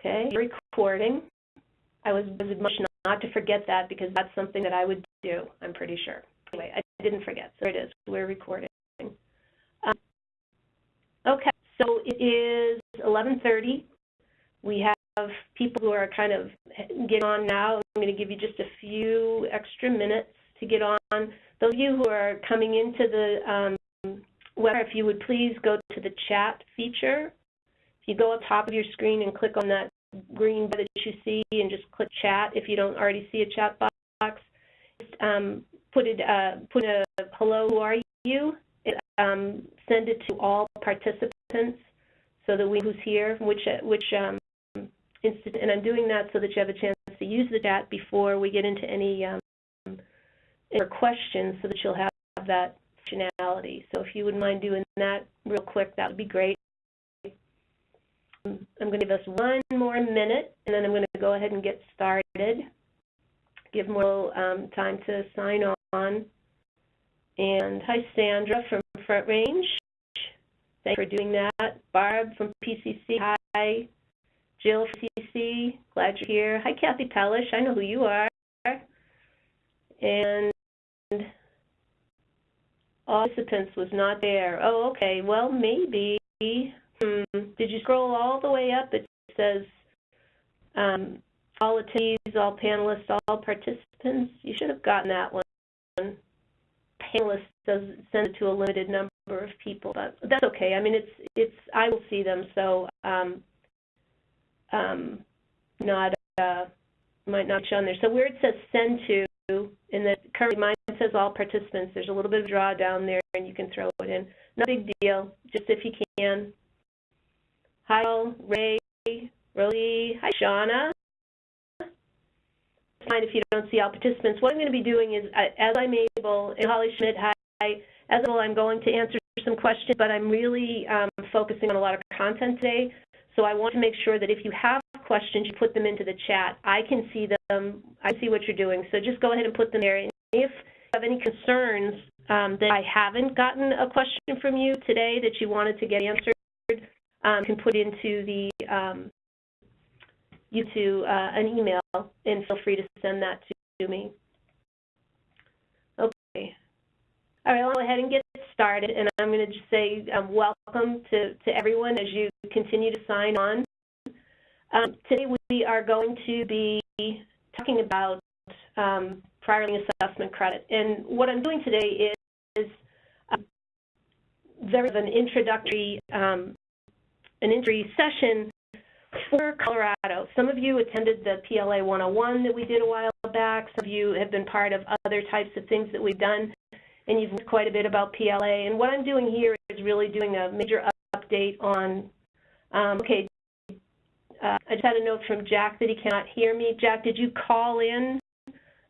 Okay, recording. I was, admonished not to forget that because that's something that I would do, I'm pretty sure. Anyway, I didn't forget, so it is. We're recording. Um, okay, so it is 11.30. We have people who are kind of getting on now. I'm going to give you just a few extra minutes to get on. Those of you who are coming into the um, webinar, if you would please go to the chat feature. You go up top of your screen and click on that green button that you see and just click chat if you don't already see a chat box. Um, put it, uh, put a hello, who are you? It, um, send it to all participants so that we know who's here, which which um, and I'm doing that so that you have a chance to use the chat before we get into any um, questions, so that you'll have that functionality. So if you wouldn't mind doing that real quick, that would be great. I'm going to give us one more minute, and then I'm going to go ahead and get started. Give more um, time to sign on. And hi, Sandra from Front Range. Thanks for doing that. Barb from PCC, hi. Jill from PCC, glad you're here. Hi, Kathy Pellish, I know who you are. And all participants was not there. Oh, okay, well, maybe Hmm. Did you scroll all the way up? It says um, all attendees, all panelists, all participants. You should have gotten that one. Panelists does send it to a limited number of people, but that's okay. I mean, it's it's I will see them, so um, um, not uh, might not show on there. So where it says send to, in the currently mine says all participants. There's a little bit of draw down there, and you can throw it in. No big deal. Just if you can. Hi, Ray, Roly. Hi, Shauna. Fine if you don't see all participants. What I'm going to be doing is, as I'm able, and Holly Schmidt, hi, as well, I'm going to answer some questions, but I'm really um, focusing on a lot of content today. So I want to make sure that if you have questions, you put them into the chat. I can see them. I see what you're doing. So just go ahead and put them there. And if you have any concerns um, that I haven't gotten a question from you today that you wanted to get answered, um, can put into the um, you to uh, an email and feel free to send that to me. Okay. All right, I'll go ahead and get started, and I'm going to just say um, welcome to, to everyone as you continue to sign on. Um, today we are going to be talking about um, prior assessment credit, and what I'm doing today is, is um, very an introductory um, an injury session for Colorado. Some of you attended the PLA 101 that we did a while back. Some of you have been part of other types of things that we've done, and you've learned quite a bit about PLA. And what I'm doing here is really doing a major update on, um, okay, uh, I just had a note from Jack that he cannot hear me. Jack, did you call in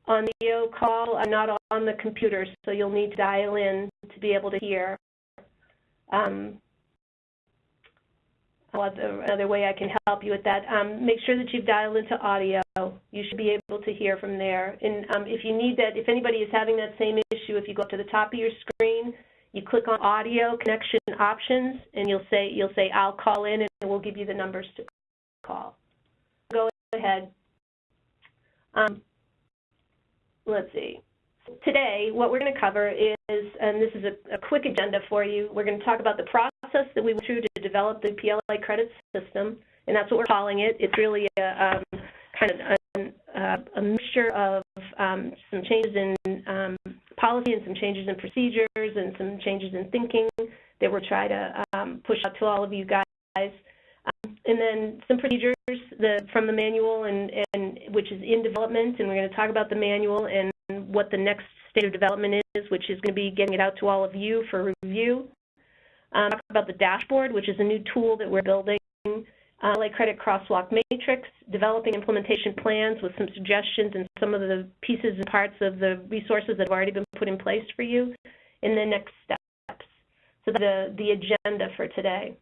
on the video call? I'm not on the computer, so you'll need to dial in to be able to hear. Um, another way I can help you with that. Um, make sure that you've dialed into audio. You should be able to hear from there. And um, if you need that, if anybody is having that same issue, if you go up to the top of your screen, you click on audio connection options, and you'll say you'll say I'll call in, and we'll give you the numbers to call. Go ahead. Um, let's see. Today, what we're going to cover is, and this is a, a quick agenda for you, we're going to talk about the process that we went through to develop the PLA credit system, and that's what we're calling it. It's really a um, kind of a, uh, a mixture of um, some changes in um, policy and some changes in procedures and some changes in thinking that we're trying to um, push out to all of you guys. And then some procedures the, from the manual, and, and which is in development, and we're going to talk about the manual and what the next state of development is, which is going to be getting it out to all of you for review. Um, talk about the dashboard, which is a new tool that we're building, uh, like credit crosswalk matrix, developing implementation plans with some suggestions and some of the pieces and parts of the resources that have already been put in place for you, in the next steps. So the, the agenda for today.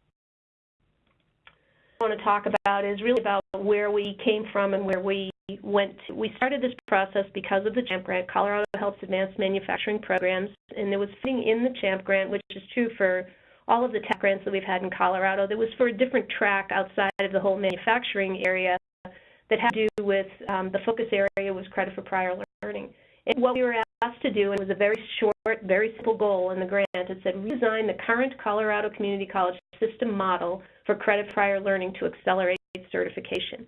I want to talk about is really about where we came from and where we went to. We started this process because of the CHAMP grant, Colorado Helps Advanced Manufacturing Programs, and there was funding in the CHAMP grant, which is true for all of the tech grants that we've had in Colorado that was for a different track outside of the whole manufacturing area that had to do with um, the focus area was credit for prior learning. And what we were asked to do, and it was a very short, very simple goal in the grant, it said redesign the current Colorado Community College system model for credit for prior learning to accelerate certification.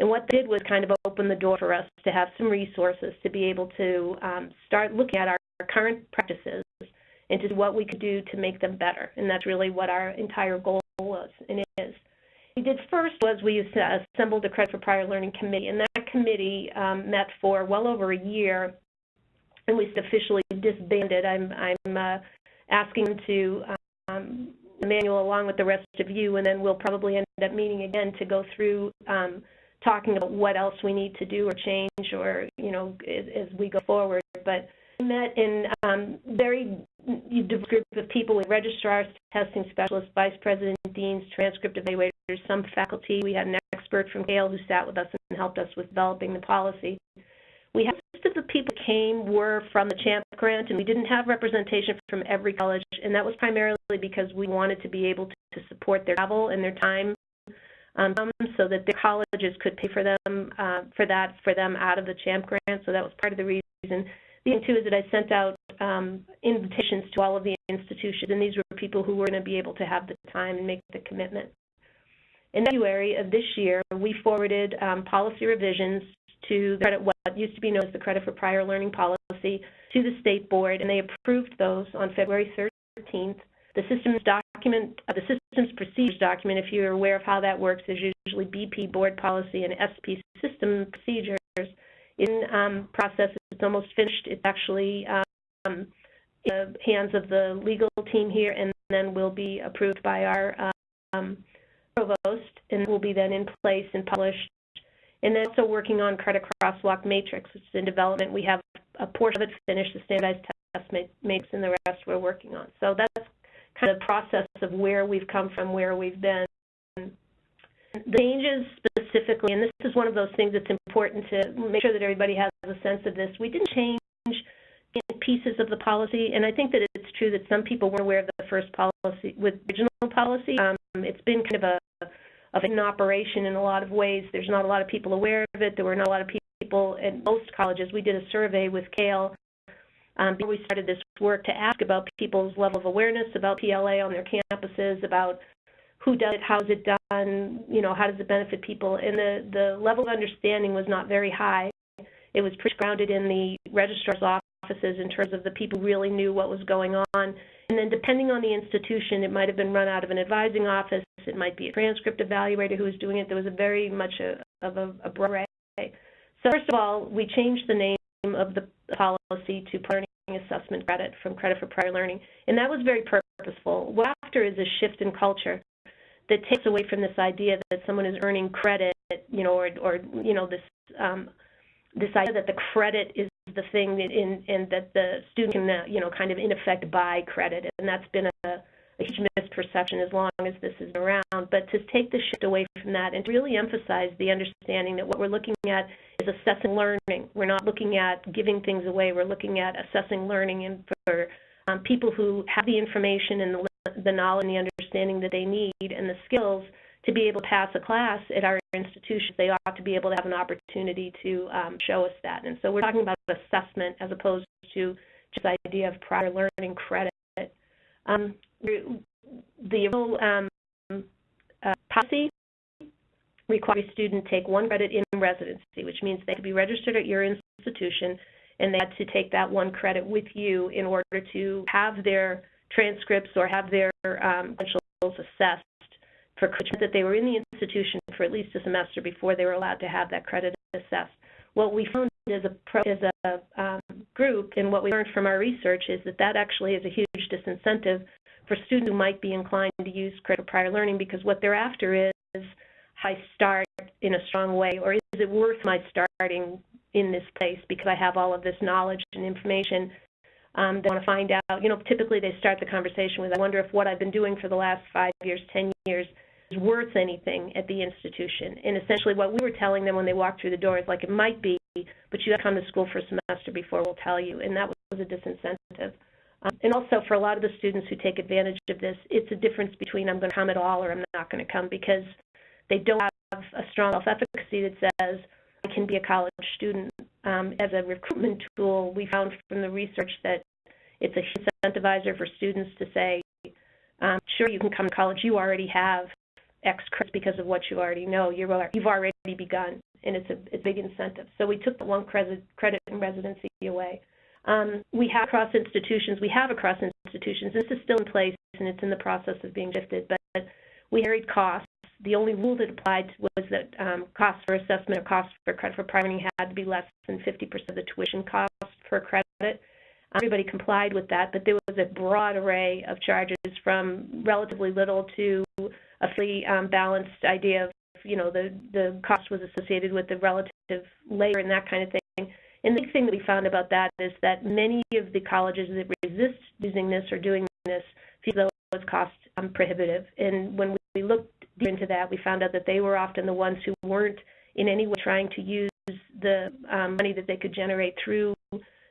And what they did was kind of open the door for us to have some resources to be able to um, start looking at our, our current practices and to what we could do to make them better. And that's really what our entire goal was and is. What we did first was we assembled a credit for prior learning committee, and that committee um, met for well over a year and was officially disbanded. I'm, I'm uh, asking them to um, the manual along with the rest of you, and then we'll probably end up meeting again to go through um, talking about what else we need to do or change or, you know, as, as we go forward. But we met in um, very group of people with registrars, testing specialists, vice president, deans, transcript evaluators, some faculty. We had an expert from Yale who sat with us and helped us with developing the policy. We had most of the people came were from the CHAMP grant, and we didn't have representation from every college, and that was primarily because we wanted to be able to, to support their travel and their time um, so that the colleges could pay for them uh, for that for them out of the CHAMP grant. So that was part of the reason. The too is that I sent out um, invitations to all of the institutions, and these were people who were going to be able to have the time and make the commitment. In February of this year, we forwarded um, policy revisions to the credit, what used to be known as the Credit for Prior Learning Policy to the State Board, and they approved those on February 13th. The systems document, uh, the systems procedures document, if you're aware of how that works, is usually BP board policy and SP system procedures. In um, process, it's almost finished. It's actually um, in the hands of the legal team here, and then will be approved by our um, provost, and will be then in place and published. And then also working on credit crosswalk matrix, which is in development. We have a portion of it finished, the standardized test matrix, and the rest we're working on. So that's kind of process of where we've come from, where we've been. The changes specifically, and this is one of those things that's important to make sure that everybody has a sense of this. We didn't change pieces of the policy, and I think that it's true that some people weren't aware of the first policy, with original policy. Um, it's been kind of a of an operation in a lot of ways. There's not a lot of people aware of it. There were not a lot of people at most colleges. We did a survey with CAEL um, before we started this work to ask about people's level of awareness about PLA on their campuses, about who does it, how is it done, you know, how does it benefit people, and the, the level of understanding was not very high. It was pretty grounded in the registrar's offices in terms of the people really knew what was going on. And then depending on the institution, it might have been run out of an advising office, it might be a transcript evaluator who was doing it. There was a very much a, of a, a broad array. So first of all, we changed the name of the policy to learning assessment credit from credit for prior learning, and that was very purposeful. What after is a shift in culture that takes away from this idea that someone is earning credit, you know, or, or you know, this um, this idea that the credit is the thing in, and that the student can, uh, you know, kind of in effect buy credit, and that's been a, a huge misperception as long as this is around. But to take the shift away from that and to really emphasize the understanding that what we're looking at is assessing learning. We're not looking at giving things away. We're looking at assessing learning and for um, people who have the information and the, the knowledge and the understanding that they need and the skills to be able to pass a class at our institutions, they ought to be able to have an opportunity to um, show us that. And so we're talking about assessment as opposed to just the idea of prior learning credit. Um, the um, uh, policy requires a student take one credit in residency, which means they could be registered at your institution and they had to take that one credit with you in order to have their transcripts or have their um, credentials assessed for that they were in the institution for at least a semester before they were allowed to have that credit assessed. What we found as a, pro, as a um, group and what we learned from our research is that that actually is a huge disincentive for students who might be inclined to use credit prior learning because what they're after is I start in a strong way or is it worth my starting in this place because I have all of this knowledge and information um, they want to find out, you know, typically they start the conversation with, I wonder if what I've been doing for the last five years, 10 years is worth anything at the institution. And essentially what we were telling them when they walked through the door is like, it might be, but you have to come to school for a semester before we'll tell you. And that was a disincentive. Um, and also for a lot of the students who take advantage of this, it's a difference between I'm going to come at all or I'm not going to come because they don't have a strong self-efficacy that says I can be a college student. Um, as a recruitment tool, we found from the research that it's a incentivizer for students to say, um, sure, you can come to college. You already have X credits because of what you already know. You're, you've already begun, and it's a, it's a big incentive. So we took the one credit, credit in residency away. Um, we have across institutions, we have across institutions, this is still in place and it's in the process of being shifted, but we carried costs. The only rule that applied was that um, costs for assessment or costs for credit for primary had to be less than 50% of the tuition cost per credit. Everybody complied with that, but there was a broad array of charges from relatively little to a fully um, balanced idea of, you know, the, the cost was associated with the relative labor and that kind of thing. And the big thing that we found about that is that many of the colleges that resist using this or doing this feel though it was cost um, prohibitive. And when we looked into that, we found out that they were often the ones who weren't in any way trying to use the um, money that they could generate through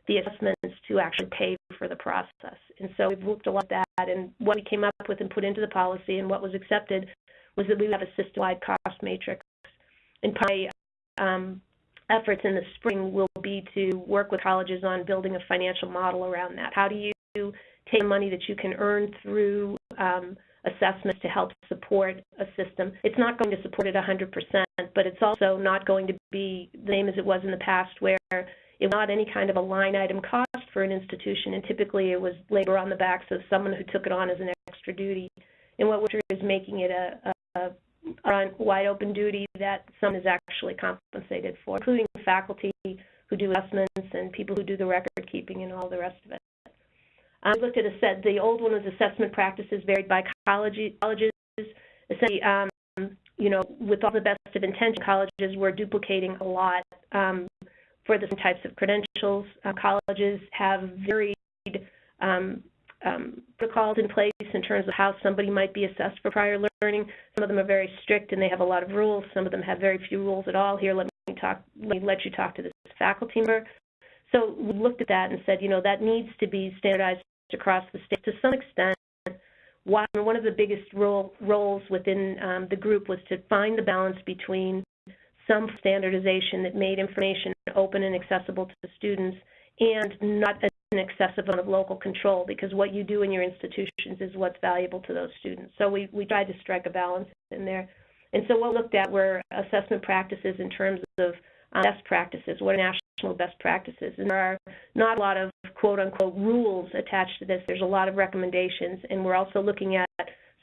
the assessments to actually pay for the process. And so we've looked a lot at that, and what we came up with and put into the policy and what was accepted was that we would have a system-wide cost matrix. And my um, efforts in the spring will be to work with colleges on building a financial model around that. How do you take money that you can earn through um, assessments to help support a system? It's not going to support it 100%, but it's also not going to be the same as it was in the past where it was not any kind of a line item cost for an institution, and typically it was labor on the backs of someone who took it on as an extra duty. And what we're is making it a, a, a wide open duty that someone is actually compensated for, including faculty who do assessments and people who do the record keeping and all the rest of it. Um, looked at a set. The old one was assessment practices varied by college, colleges. Essentially, um, you know, with all the best of intention, colleges were duplicating a lot. Um, for the types of credentials. Uh, colleges have varied um, um, protocols in place in terms of how somebody might be assessed for prior learning. Some of them are very strict and they have a lot of rules. Some of them have very few rules at all. Here, let me talk. Let me let you talk to this faculty member. So we looked at that and said, you know, that needs to be standardized across the state to some extent. One of the biggest role, roles within um, the group was to find the balance between some standardization that made information open and accessible to the students and not an excessive amount of local control because what you do in your institutions is what's valuable to those students. So we, we tried to strike a balance in there. And so what we looked at were assessment practices in terms of um, best practices, what are national best practices. And there are not a lot of quote-unquote rules attached to this. There's a lot of recommendations, and we're also looking at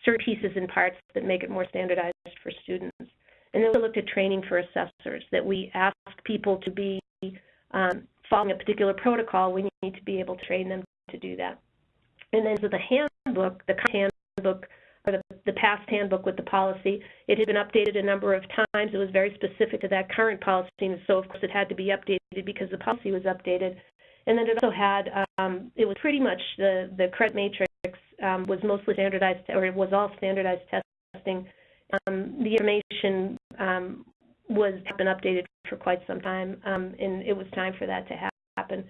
certain pieces and parts that make it more standardized for students. And then we looked at training for assessors, that we ask people to be um, following a particular protocol, we need to be able to train them to do that. And then so the handbook, the handbook, or the, the past handbook with the policy, it had been updated a number of times. It was very specific to that current policy, and so of course it had to be updated because the policy was updated. And then it also had, um, it was pretty much the, the credit matrix um, was mostly standardized, or it was all standardized testing. Um, the information um, was been updated for quite some time, um, and it was time for that to happen.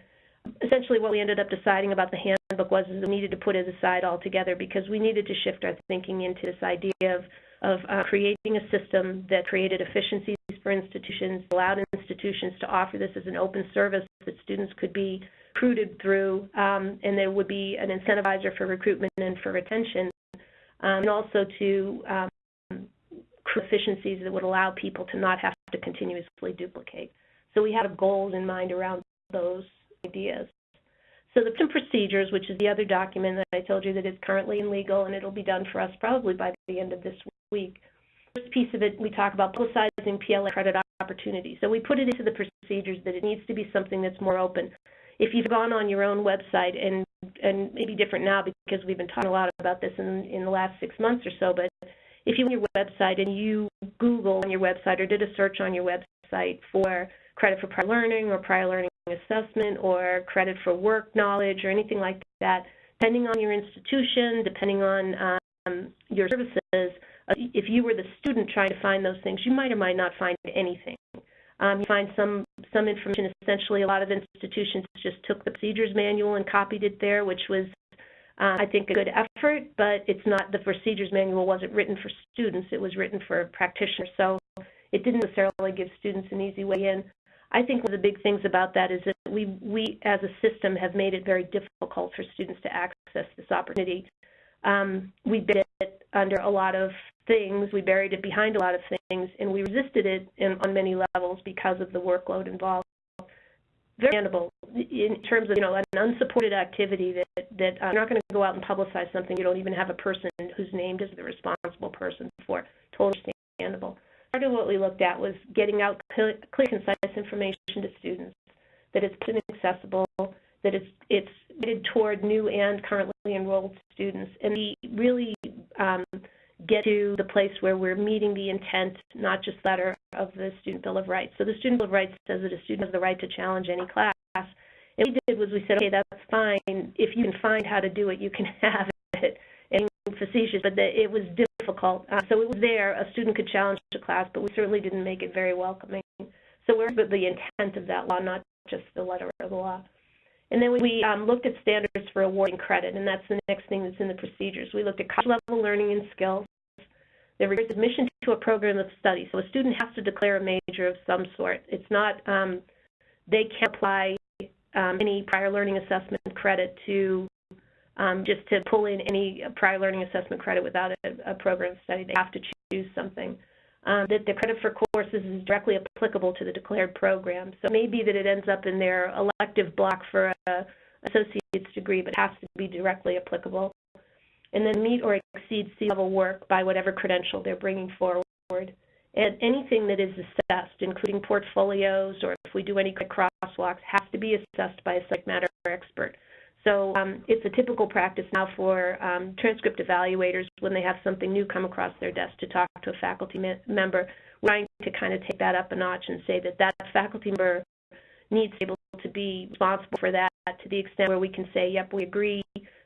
Essentially, what we ended up deciding about the handbook was we needed to put it aside altogether because we needed to shift our thinking into this idea of, of uh, creating a system that created efficiencies for institutions, allowed institutions to offer this as an open service that students could be recruited through, um, and there would be an incentivizer for recruitment and for retention, um, and also to um, efficiencies that would allow people to not have to continuously duplicate. So we had goals in mind around those ideas. So the procedures, which is the other document that I told you that is currently in legal and it'll be done for us probably by the end of this week. First piece of it, we talk about publicizing PLA credit opportunities. So we put it into the procedures that it needs to be something that's more open. If you've gone on your own website and and maybe different now because we've been talking a lot about this in, in the last six months or so, but if you went your website and you Google on your website or did a search on your website for credit for prior learning or prior learning assessment or credit for work knowledge or anything like that, depending on your institution, depending on um, your services, uh, if you were the student trying to find those things, you might or might not find anything. Um, you find some some information. Essentially, a lot of institutions just took the procedures manual and copied it there, which was uh, I think, a good effort, but it's not, the procedures manual wasn't written for students, it was written for practitioners. So it didn't necessarily give students an easy way in. I think one of the big things about that is that we, we as a system have made it very difficult for students to access this opportunity. Um, we buried it under a lot of things, we buried it behind a lot of things, and we resisted it in, on many levels because of the workload involved. Very understandable in terms of you know an unsupported activity that that uh, you're not going to go out and publicize something you don't even have a person who's named as the responsible person for. Totally understandable part of what we looked at was getting out clear, clear concise information to students, that it's accessible, that it's it's toward new and currently enrolled students, and we really um, get to the place where we're meeting the intent, not just letter of the Student Bill of Rights. So the Student Bill of Rights says that a student has the right to challenge any class. And what we did was we said, okay, that's fine. If you can find how to do it, you can have it. And facetious, but the, it was difficult. Uh, so it was there. A student could challenge the class, but we certainly didn't make it very welcoming. So we're the intent of that law, not just the letter of the law. And then we um, looked at standards for awarding credit, and that's the next thing that's in the procedures. We looked at college level learning and skills. There requires admission to a program of study. So a student has to declare a major of some sort. It's not, um, they can't apply um, any prior learning assessment credit to um, just to pull in any prior learning assessment credit without a, a program study. They have to choose something. Um, that the credit for courses is directly applicable to the declared program. So it may be that it ends up in their elective block for a associate's degree, but it has to be directly applicable. And then meet or exceed C-level work by whatever credential they're bringing forward. And anything that is assessed, including portfolios or if we do any crosswalks, has to be assessed by a subject matter expert. So um, it's a typical practice now for um, transcript evaluators when they have something new come across their desk to talk to a faculty me member. We're trying to kind of take that up a notch and say that that faculty member needs to be able to be responsible for that to the extent where we can say, yep, we agree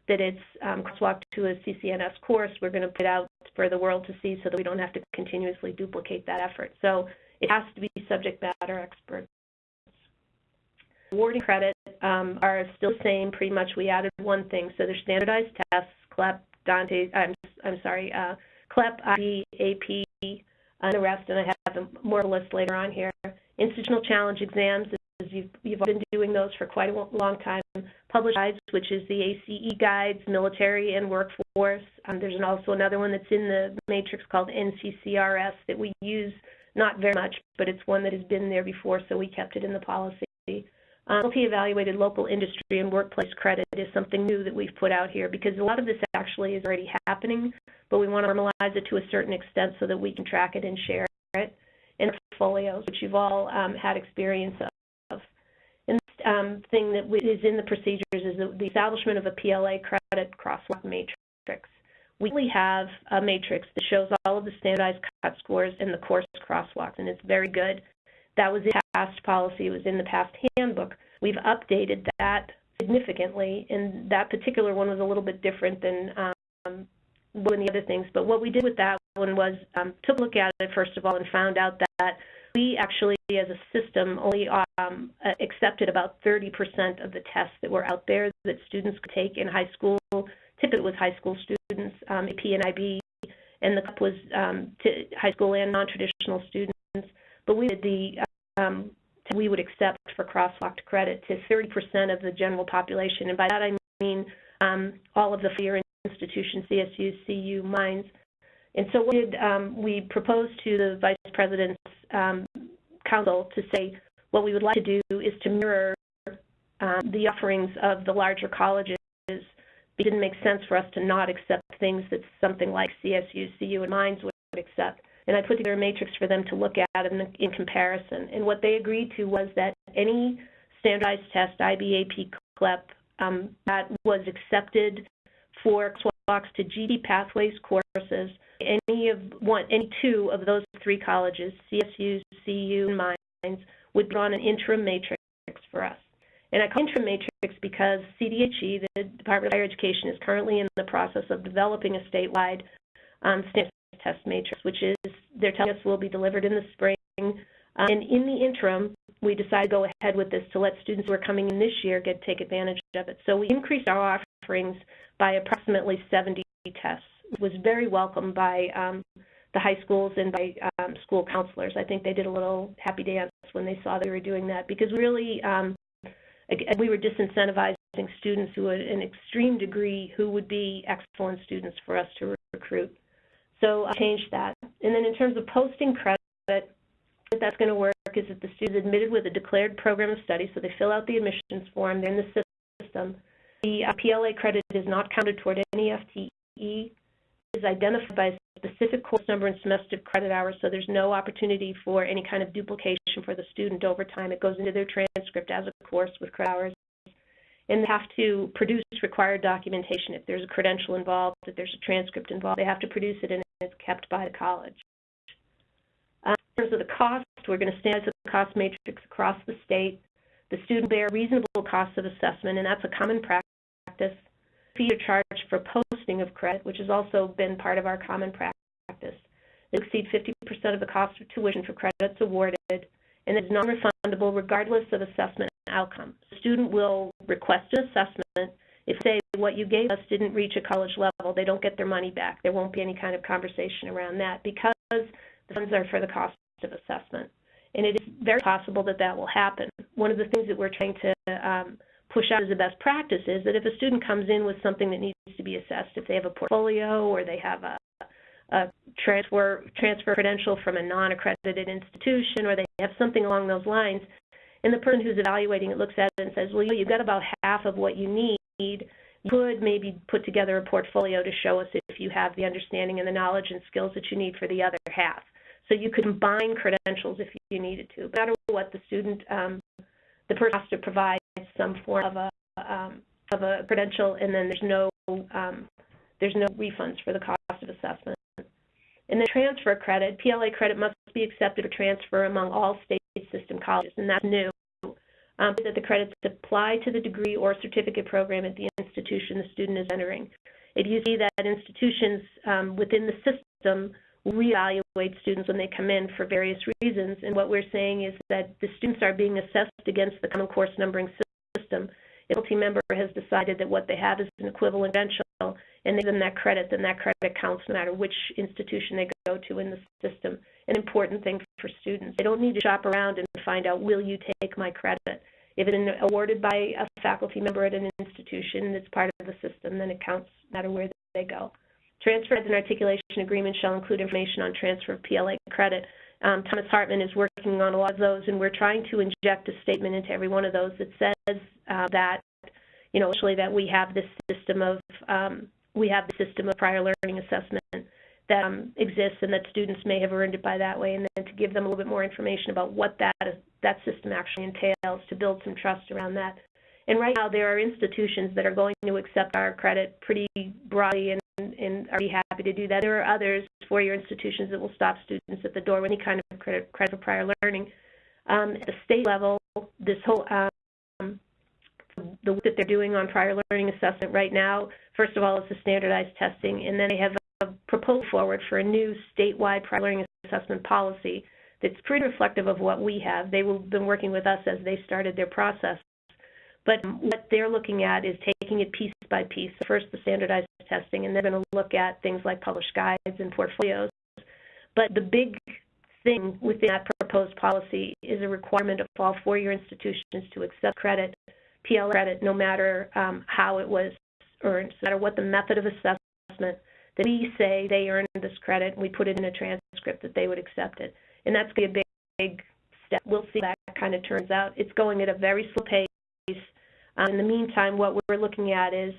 that it's um, crosswalk to a CCNS course. We're going to put it out for the world to see so that we don't have to continuously duplicate that effort. So it has to be subject matter experts. Awarding credit um, are still the same. Pretty much, we added one thing. So there's standardized tests, CLEP, Dante. I'm I'm sorry, uh, CLEP, IB, AP, and the rest. And I have a more list later on here. Institutional challenge exams. You've, you've been doing those for quite a long time. Published guides, which is the ACE guides, military and workforce. Um, there's also another one that's in the matrix called NCCRS that we use not very much, but it's one that has been there before, so we kept it in the policy. Um, LP-evaluated local industry and workplace credit is something new that we've put out here because a lot of this actually is already happening, but we want to normalize it to a certain extent so that we can track it and share it in portfolios, which you've all um, had experience of. Um, thing that is in the procedures is the establishment of a PLA credit crosswalk matrix. We have a matrix that shows all of the standardized cut scores and the course crosswalks, and it's very good. That was in past policy, it was in the past handbook. We've updated that significantly, and that particular one was a little bit different than um, one of the other things. But what we did with that one was um, took a look at it first of all and found out that we actually, as a system, only um, accepted about 30% of the tests that were out there that students could take in high school. Typically, it was high school students, um, AP and IB, and the CLEP was um, to high school and non-traditional students. But we did the um, we would accept for crosswalked credit to 30% of the general population. And by that I mean um, all of the four institutions, CSU, CU, mines. And so what did um, we proposed to the Vice President's um, Council to say what we would like to do is to mirror um, the offerings of the larger colleges. It didn't make sense for us to not accept things that something like CSU, CU, and mines would accept and I put together a matrix for them to look at in, in comparison. And what they agreed to was that any standardized test, IBAP, CLEP, um, that was accepted for walks to GT Pathways courses, any of one, any two of those three colleges, CSU, CU, and Mines, would on an interim matrix for us. And I call interim matrix because CDHE, the Department of Higher Education, is currently in the process of developing a statewide um, test matrix, which is they're telling us will be delivered in the spring. Uh, and in the interim, we decided to go ahead with this to let students who are coming in this year get take advantage of it. So we increased our offerings by approximately 70 tests. Was very welcomed by um, the high schools and by um, school counselors. I think they did a little happy dance when they saw they were doing that because really um, we were disincentivizing students who at an extreme degree who would be excellent students for us to recruit. So I changed that. And then in terms of posting credit, that's going to work is that the student is admitted with a declared program of study, so they fill out the admissions form, they're in the system. The uh, PLA credit is not counted toward any FTE. Is identified by a specific course number and semester credit hours, so there's no opportunity for any kind of duplication for the student over time. It goes into their transcript as a course with credit hours. And they have to produce required documentation. If there's a credential involved, if there's a transcript involved, they have to produce it and it's kept by the college. Um, in terms of the cost, we're going to standardize the cost matrix across the state. The student bear reasonable costs of assessment, and that's a common practice. Fee are charged for posting of credit, which has also been part of our common practice. They exceed 50% of the cost of tuition for credits awarded, and it's non-refundable regardless of assessment outcome. The student will request an assessment. If, say, what you gave us didn't reach a college level, they don't get their money back. There won't be any kind of conversation around that because the funds are for the cost of assessment. And it is very possible that that will happen. One of the things that we're trying to um, push out as a best practice is that if a student comes in with something that needs to be assessed, if they have a portfolio or they have a, a transfer transfer credential from a non-accredited institution or they have something along those lines, and the person who's evaluating it looks at it and says, well, you've got about half of what you need. You could maybe put together a portfolio to show us if you have the understanding and the knowledge and skills that you need for the other half. So you could combine credentials if you needed to. No matter what, the student, um, the person has to provide some form of a um, of a credential, and then there's no um, there's no refunds for the cost of assessment. And then transfer credit, PLA credit must be accepted or transfer among all state system colleges, and that's new. Um, that the credits apply to the degree or certificate program at the institution the student is entering. If you see that institutions um, within the system reevaluate students when they come in for various reasons, and what we're saying is that the students are being assessed against the common course numbering system. If a member has decided that what they have is an equivalent credential and they give them that credit, then that credit counts no matter which institution they go to in the system an important thing for students. They don't need to shop around and find out, will you take my credit? If it's awarded by a faculty member at an institution it's part of the system, then it counts no matter where they go. Transfer and articulation agreements shall include information on transfer of PLA credit. Um, Thomas Hartman is working on a lot of those, and we're trying to inject a statement into every one of those that says uh, that, you know, actually that we have this system of um, we have the system of prior learning assessment that um, exists and that students may have earned it by that way, and then to give them a little bit more information about what that is, that system actually entails to build some trust around that. And right now, there are institutions that are going to accept our credit pretty broadly and, and are be happy to do that. There are others, four-year institutions, that will stop students at the door with any kind of credit, credit for prior learning. Um, at the state level, this whole um, the work that they're doing on prior learning assessment right now, first of all, is the standardized testing, and then they have a proposal forward for a new statewide prior learning assessment policy that's pretty reflective of what we have. They've been working with us as they started their process. But what they're looking at is taking it piece by piece. First, the standardized testing, and they're going to look at things like published guides and portfolios. But the big thing within that proposed policy is a requirement of all four-year institutions to accept credit, PL credit, no matter um, how it was earned, no matter what the method of assessment that we say they earned this credit, and we put it in a transcript that they would accept it. And that's going to be a big, big step. We'll see how that kind of turns out. It's going at a very slow pace. Um, in the meantime, what we're looking at is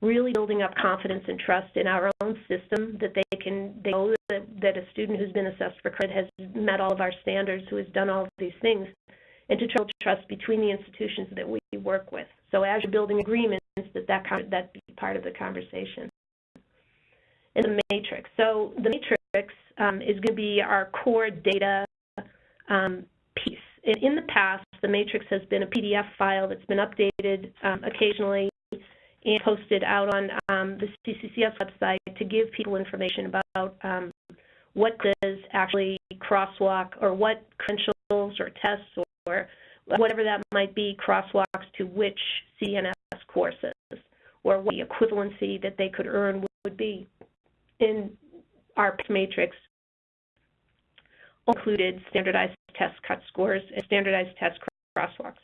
really building up confidence and trust in our own system that they can they know that, that a student who's been assessed for credit has met all of our standards, who has done all of these things, and to build trust between the institutions that we work with. So as you're building agreements, that that, that be part of the conversation in the matrix. So the matrix um, is going to be our core data um. In, the past, the matrix has been a PDF file that's been updated um, occasionally and posted out on um, the CCCS website to give people information about um, what does actually crosswalk or what credentials or tests or whatever that might be crosswalks to which CNS courses or what the equivalency that they could earn would be. In our matrix included standardized test cut scores and standardized test crosswalks.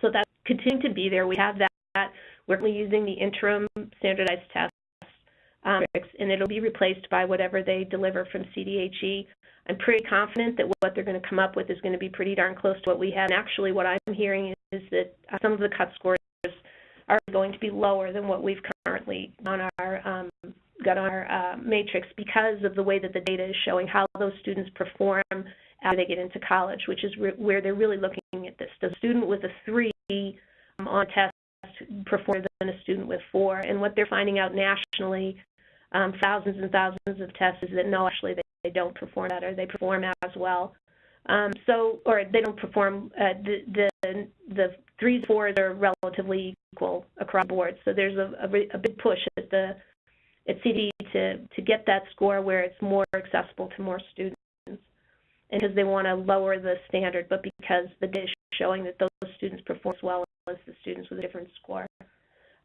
So that's continuing to be there. We have that. We're using the interim standardized tests, um, and it'll be replaced by whatever they deliver from CDHE. I'm pretty confident that what they're going to come up with is going to be pretty darn close to what we have. And actually, what I'm hearing is that some of the cut scores are going to be lower than what we've currently on our um, got on our uh, matrix because of the way that the data is showing how those students perform after they get into college, which is where they're really looking at this. A student with a three um, on test perform than a student with four? And what they're finding out nationally, um, thousands and thousands of tests, is that no, actually they, they don't perform better. They perform as well. Um, so, or they don't perform, uh, the, the, the threes, fours are relatively equal across the board. So there's a, a, a big push at the at CD to, to get that score where it's more accessible to more students and because they want to lower the standard, but because the data is showing that those students perform as well as the students with a different score.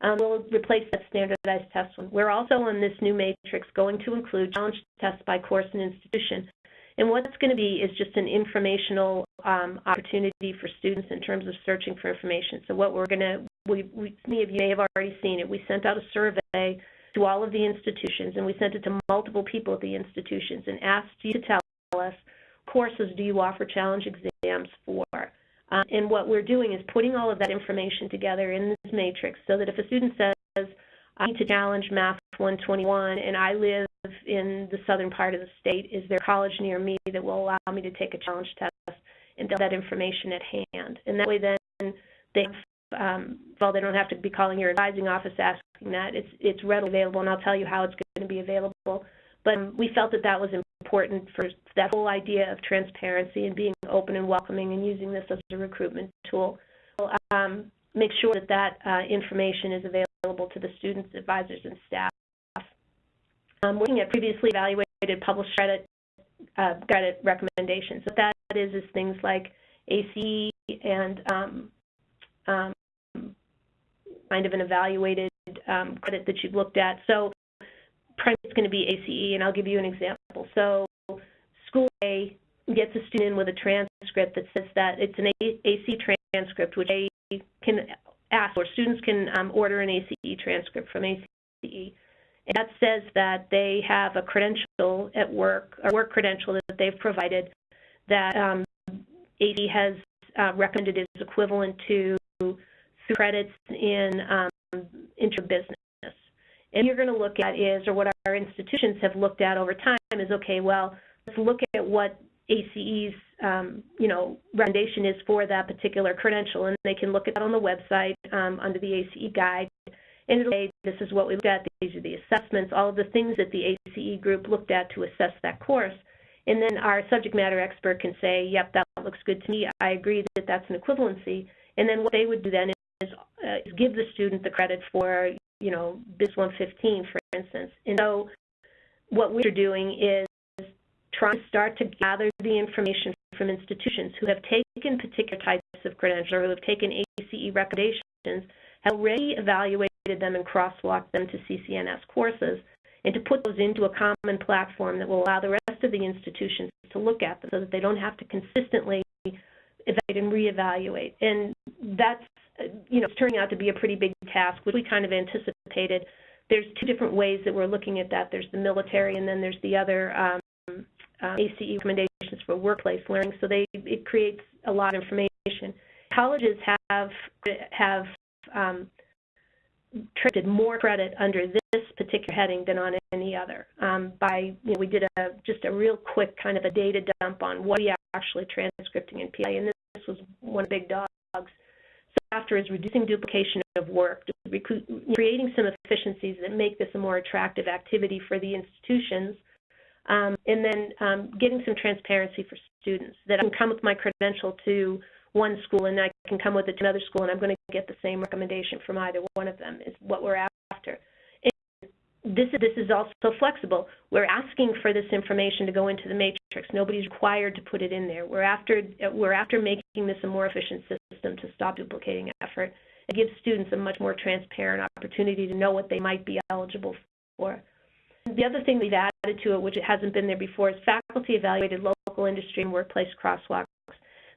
Um, we'll replace that standardized test one. We're also on this new matrix going to include challenge tests by course and institution. And what it's going to be is just an informational um, opportunity for students in terms of searching for information. So what we're going to, we, we, many of you may have already seen it, we sent out a survey to all of the institutions, and we sent it to multiple people at the institutions and asked you to tell us courses do you offer challenge exams for. Um, and what we're doing is putting all of that information together in this matrix so that if a student says, I need to challenge Math 121 and I live in the southern part of the state, is there a college near me that will allow me to take a challenge test and they have that information at hand? And that way then they um, well, they don't have to be calling your advising office asking that. It's it's readily available, and I'll tell you how it's going to be available. But um, we felt that that was important for that whole idea of transparency and being open and welcoming and using this as a recruitment tool. Um, make sure that that uh, information is available to the students, advisors, and staff. Um, looking at previously evaluated published credit, uh, credit recommendations. What that is is things like ACE and um, um, kind of an evaluated um, credit that you've looked at. So primarily it's going to be ACE, and I'll give you an example. So school A gets a student in with a transcript that says that it's an ACE transcript, which they can ask, or students can um, order an ACE transcript from ACE. And that says that they have a credential at work, a work credential that they've provided that um, has uh, recommended is equivalent to credits in um, interbusiness. And you're going to look at is, or what our institutions have looked at over time is, okay, well, let's look at what ACE's, um, you know, recommendation is for that particular credential, and they can look at that on the website um, under the ACE guide. And it'll say, this is what we looked at, these are the assessments, all of the things that the ACE group looked at to assess that course. And then our subject matter expert can say, yep, that looks good to me. I agree that that's an equivalency. And then what they would do then is, uh, is give the student the credit for, you know, BIS 115, for instance. And so what we're doing is trying to start to gather the information from institutions who have taken particular types of credentials or who have taken ACE recommendations, have already evaluated them and crosswalked them to CCNS courses, and to put those into a common platform that will allow the rest of the institutions to look at them so that they don't have to consistently evaluate and reevaluate. And that's, you know, it's turning out to be a pretty big task, which we kind of anticipated. There's two different ways that we're looking at that. There's the military, and then there's the other um, uh, ACE recommendations for workplace learning. So they it creates a lot of information. Colleges have have um, traded more credit under this particular heading than on any other. Um, by you know, we did a just a real quick kind of a data dump on what we actually transcripting in PI, and this was one of the big dogs. After is reducing duplication of work, creating some efficiencies that make this a more attractive activity for the institutions, um, and then um, getting some transparency for students that I can come with my credential to one school and I can come with it to another school and I'm going to get the same recommendation from either one of them is what we're after. And this, this is also flexible. We're asking for this information to go into the matrix. Nobody's required to put it in there. We're after, we're after making this a more efficient system to stop duplicating effort. It gives students a much more transparent opportunity to know what they might be eligible for. The other thing we've added to it, which hasn't been there before, is faculty evaluated local industry and workplace crosswalks.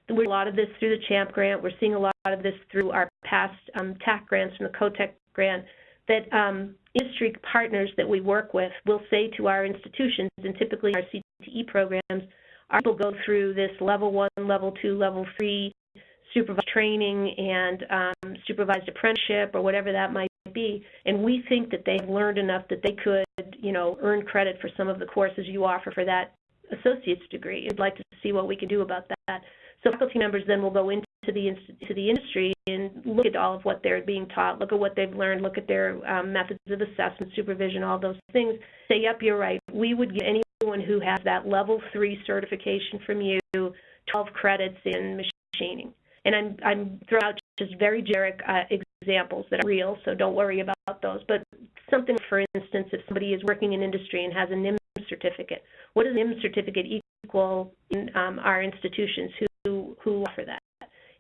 We're a lot of this through the CHAMP grant. We're seeing a lot of this through our past um, TAC grants from the COTEC grant that um, industry partners that we work with will say to our institutions, and typically our CTE programs, our people go through this level one, level two, level three supervised training and um, supervised apprenticeship or whatever that might be, and we think that they've learned enough that they could, you know, earn credit for some of the courses you offer for that associate's degree. I'd like to see what we can do about that. So faculty members then will go into the to the industry and look at all of what they're being taught, look at what they've learned, look at their um, methods of assessment, supervision, all those things. Say, yep, you're right. We would give anyone who has that level three certification from you 12 credits in machining. And I'm, I'm throwing out just very generic uh, examples that are real, so don't worry about those. But something, for instance, if somebody is working in industry and has a NIM certificate, what does NIM certificate equal in um, our institutions? Who, who offer that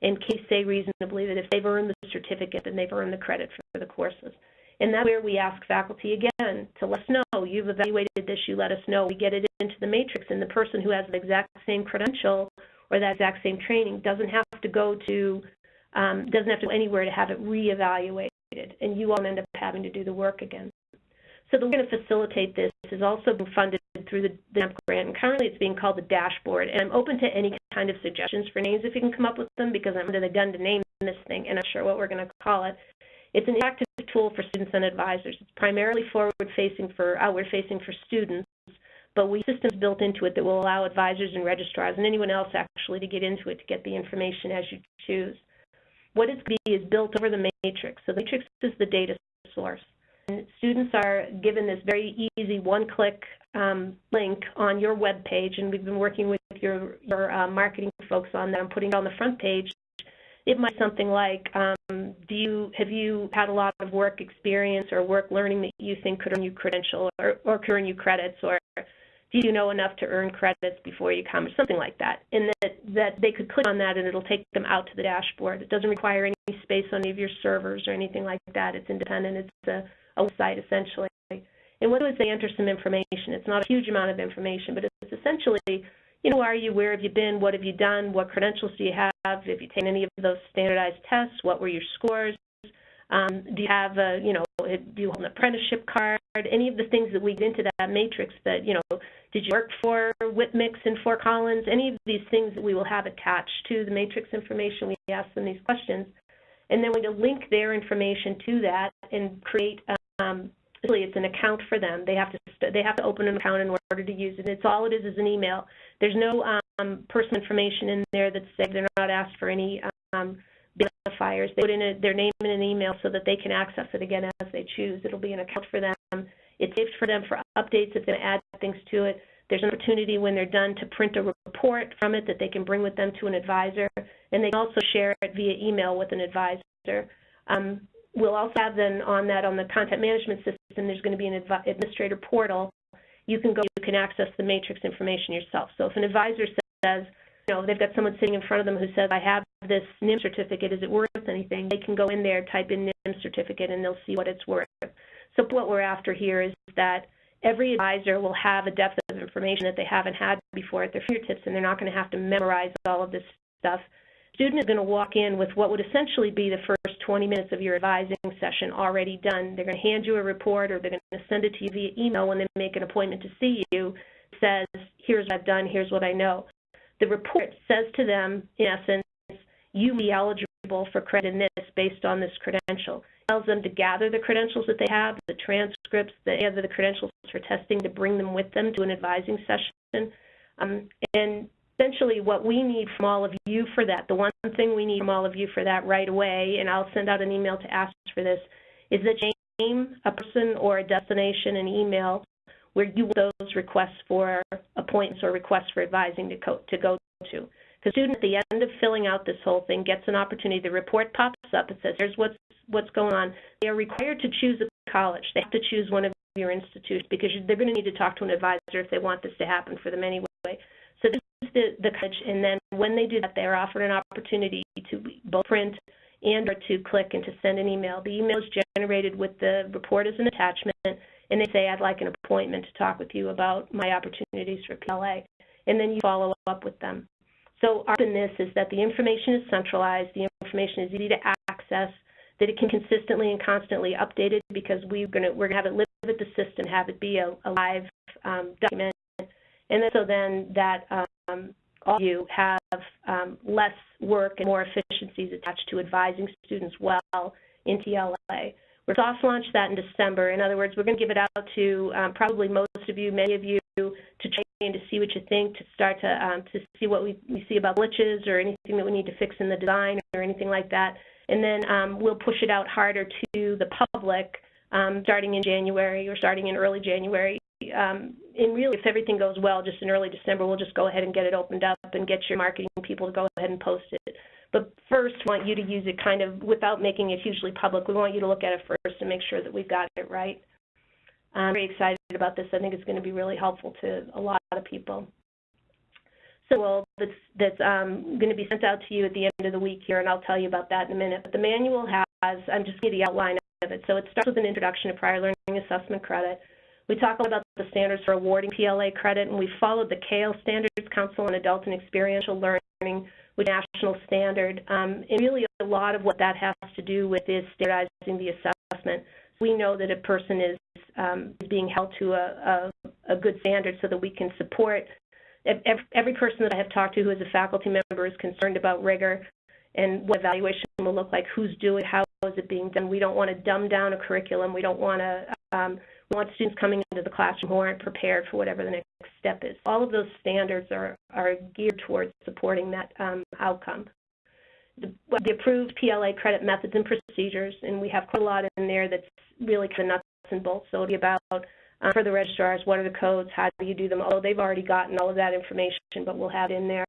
and can say reasonably that if they've earned the certificate, then they've earned the credit for the courses. And that's where we ask faculty again to let us know, you've evaluated this, you let us know. We get it into the matrix, and the person who has the exact same credential or that exact same training doesn't have to go to, um, doesn't have to go anywhere to have it reevaluated, and you won't end up having to do the work again. So the way to facilitate this is also being funded through the CHAMP grant, and currently it's being called the dashboard. And I'm open to any kind of suggestions for names if you can come up with them, because I'm under the gun to name this thing, and I'm not sure what we're going to call it. It's an active tool for students and advisors. It's primarily forward-facing for outward-facing for students, but we have systems built into it that will allow advisors and registrars and anyone else actually to get into it to get the information as you choose. What it's be is built over the matrix. So the matrix is the data source. And students are given this very easy one-click um, link on your web page, and we've been working with your, your uh, marketing folks on that and putting it on the front page. It might be something like, um, do you have you had a lot of work experience or work learning that you think could earn you credential or, or earn you credits, or do you know enough to earn credits before you come, or something like that. And that, that they could click on that and it'll take them out to the dashboard. It doesn't require any space on any of your servers or anything like that. It's independent. It's a a website essentially. And what do is they enter some information. It's not a huge amount of information, but it's essentially, you know, are you, where have you been, what have you done, what credentials do you have, have you taken any of those standardized tests, what were your scores, um, do you have a, you know, do you hold an apprenticeship card, any of the things that we get into that matrix that, you know, did you work for Whitmix and Fort Collins, any of these things that we will have attached to the matrix information, we ask them these questions. And then to link their information to that and create um, it's an account for them. They have to they have to open an account in order to use it. It's all it is is an email. There's no um, personal information in there that's saved. They're not asked for any um, identifiers. They put in a, their name in an email so that they can access it again as they choose. It'll be an account for them. It's saved for them for updates if they add things to it. There's an opportunity when they're done to print a report from it that they can bring with them to an advisor, and they can also share it via email with an advisor. Um, We'll also have then on that, on the content management system, there's going to be an administrator portal. You can go, you can access the matrix information yourself. So if an advisor says, you know, they've got someone sitting in front of them who says, I have this NIM certificate, is it worth anything? They can go in there, type in NIM certificate, and they'll see what it's worth. So what we're after here is that every advisor will have a depth of information that they haven't had before at their fingertips, and they're not going to have to memorize all of this stuff student is going to walk in with what would essentially be the first 20 minutes of your advising session already done. They're going to hand you a report or they're going to send it to you via email when they make an appointment to see you. It says, here's what I've done, here's what I know. The report says to them, in essence, you be eligible for credit in this based on this credential. It tells them to gather the credentials that they have, the transcripts, the the credentials for testing to bring them with them to an advising session. Um, and essentially what we need from all of you for that, the one thing we need from all of you for that right away, and I'll send out an email to ask for this, is that you name a person or a destination and email where you want those requests for appointments or requests for advising to, to go to. The student at the end of filling out this whole thing gets an opportunity. The report pops up. It says, here's what's, what's going on. They are required to choose a college. They have to choose one of your institutions because they're going to need to talk to an advisor if they want this to happen for them anyway. The, the college, and then when they do that, they're offered an opportunity to both print and or to click and to send an email. The email is generated with the report as an attachment, and they say, I'd like an appointment to talk with you about my opportunities for PLA. And then you follow up with them. So our in this is that the information is centralized, the information is easy to access, that it can consistently and constantly updated because we're going to we're to have it live with the system, have it be a, a live um, document, and then, so then that um, all of you have um, less work and more efficiencies attached to advising students well in PLA. We're soft launch that in December. In other words, we're going to give it out to um, probably most of you, many of you, to train to see what you think, to start to um, to see what we, we see about glitches or anything that we need to fix in the design or anything like that. And then um, we'll push it out harder to the public um, starting in January or starting in early January. Um, and really, if everything goes well, just in early December, we'll just go ahead and get it opened up and get your marketing people to go ahead and post it. But first, we want you to use it kind of without making it hugely public. We want you to look at it first and make sure that we've got it right. I'm very excited about this. I think it's going to be really helpful to a lot of people. So well, that's, that's um, going to be sent out to you at the end of the week here, and I'll tell you about that in a minute. But the manual has, I'm just giving you the outline of it. So it starts with an introduction to prior learning assessment credit. We talk about the standards for awarding PLA credit, and we followed the CAEL Standards Council on Adult and Experiential Learning with national standard. Um, and really a lot of what that has to do with is standardizing the assessment. We know that a person is, um, being held to a, a, a, good standard so that we can support. Every, person that I have talked to who is a faculty member is concerned about rigor and what evaluation will look like, who's doing, how is it being done. We don't want to dumb down a curriculum. We don't want to um, want students coming into the classroom who aren't prepared for whatever the next step is. All of those standards are, are geared towards supporting that um, outcome. The, the, approved PLA credit methods and procedures, and we have quite a lot in there that's really kind of nuts and bolts. So it'll be about um, for the registrars, what are the codes, how do you do them? Although they've already gotten all of that information, but we'll have it in there.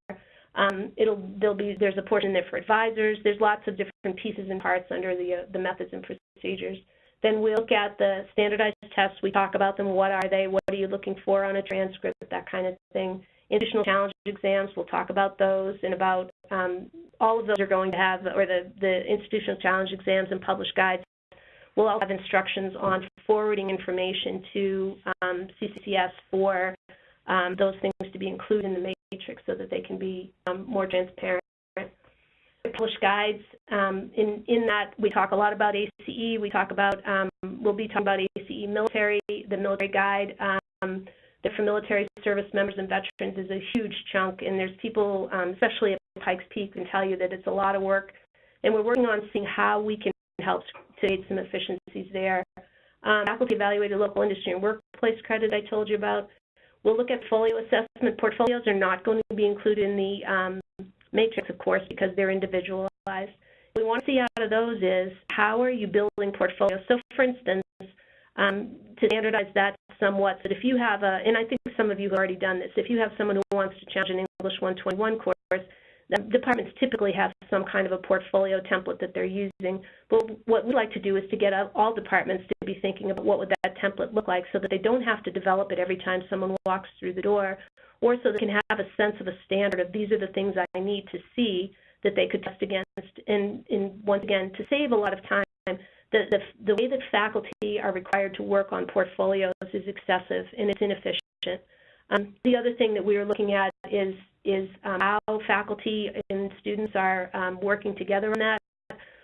Um, it'll there'll be there's a portion there for advisors. There's lots of different pieces and parts under the uh, the methods and procedures. Then we look at the standardized tests. We talk about them. What are they? What are you looking for on a transcript? That kind of thing. Institutional challenge exams, we'll talk about those and about um, all of those are going to have, or the, the institutional challenge exams and published guides We'll also have instructions on forwarding information to um, CCCS for um, those things to be included in the matrix so that they can be um, more transparent published guides. Um, in, in that, we talk a lot about ACE. We talk about, um, we'll be talking about ACE military, the military guide. Um, for military service members and veterans is a huge chunk, and there's people, um, especially at Pikes Peak, can tell you that it's a lot of work. And we're working on seeing how we can help to aid some efficiencies there. Um, faculty evaluated local industry and workplace credit I told you about. We'll look at portfolio assessment. Portfolios are not going to be included in the um, matrix, of course, because they're individualized. What we want to see out of those is how are you building portfolios? So, for instance, um, to standardize that somewhat, that if you have a, and I think some of you have already done this, if you have someone who wants to challenge an English 121 course, the departments typically have some kind of a portfolio template that they're using. But what we'd like to do is to get all departments to be thinking about what would that template look like so that they don't have to develop it every time someone walks through the door, or so they can have a sense of a standard of these are the things I need to see that they could test against. And, and once again, to save a lot of time, the, the, the way that faculty are required to work on portfolios is excessive and it's inefficient. Um, the other thing that we are looking at is, is um, how faculty and students are um, working together on that.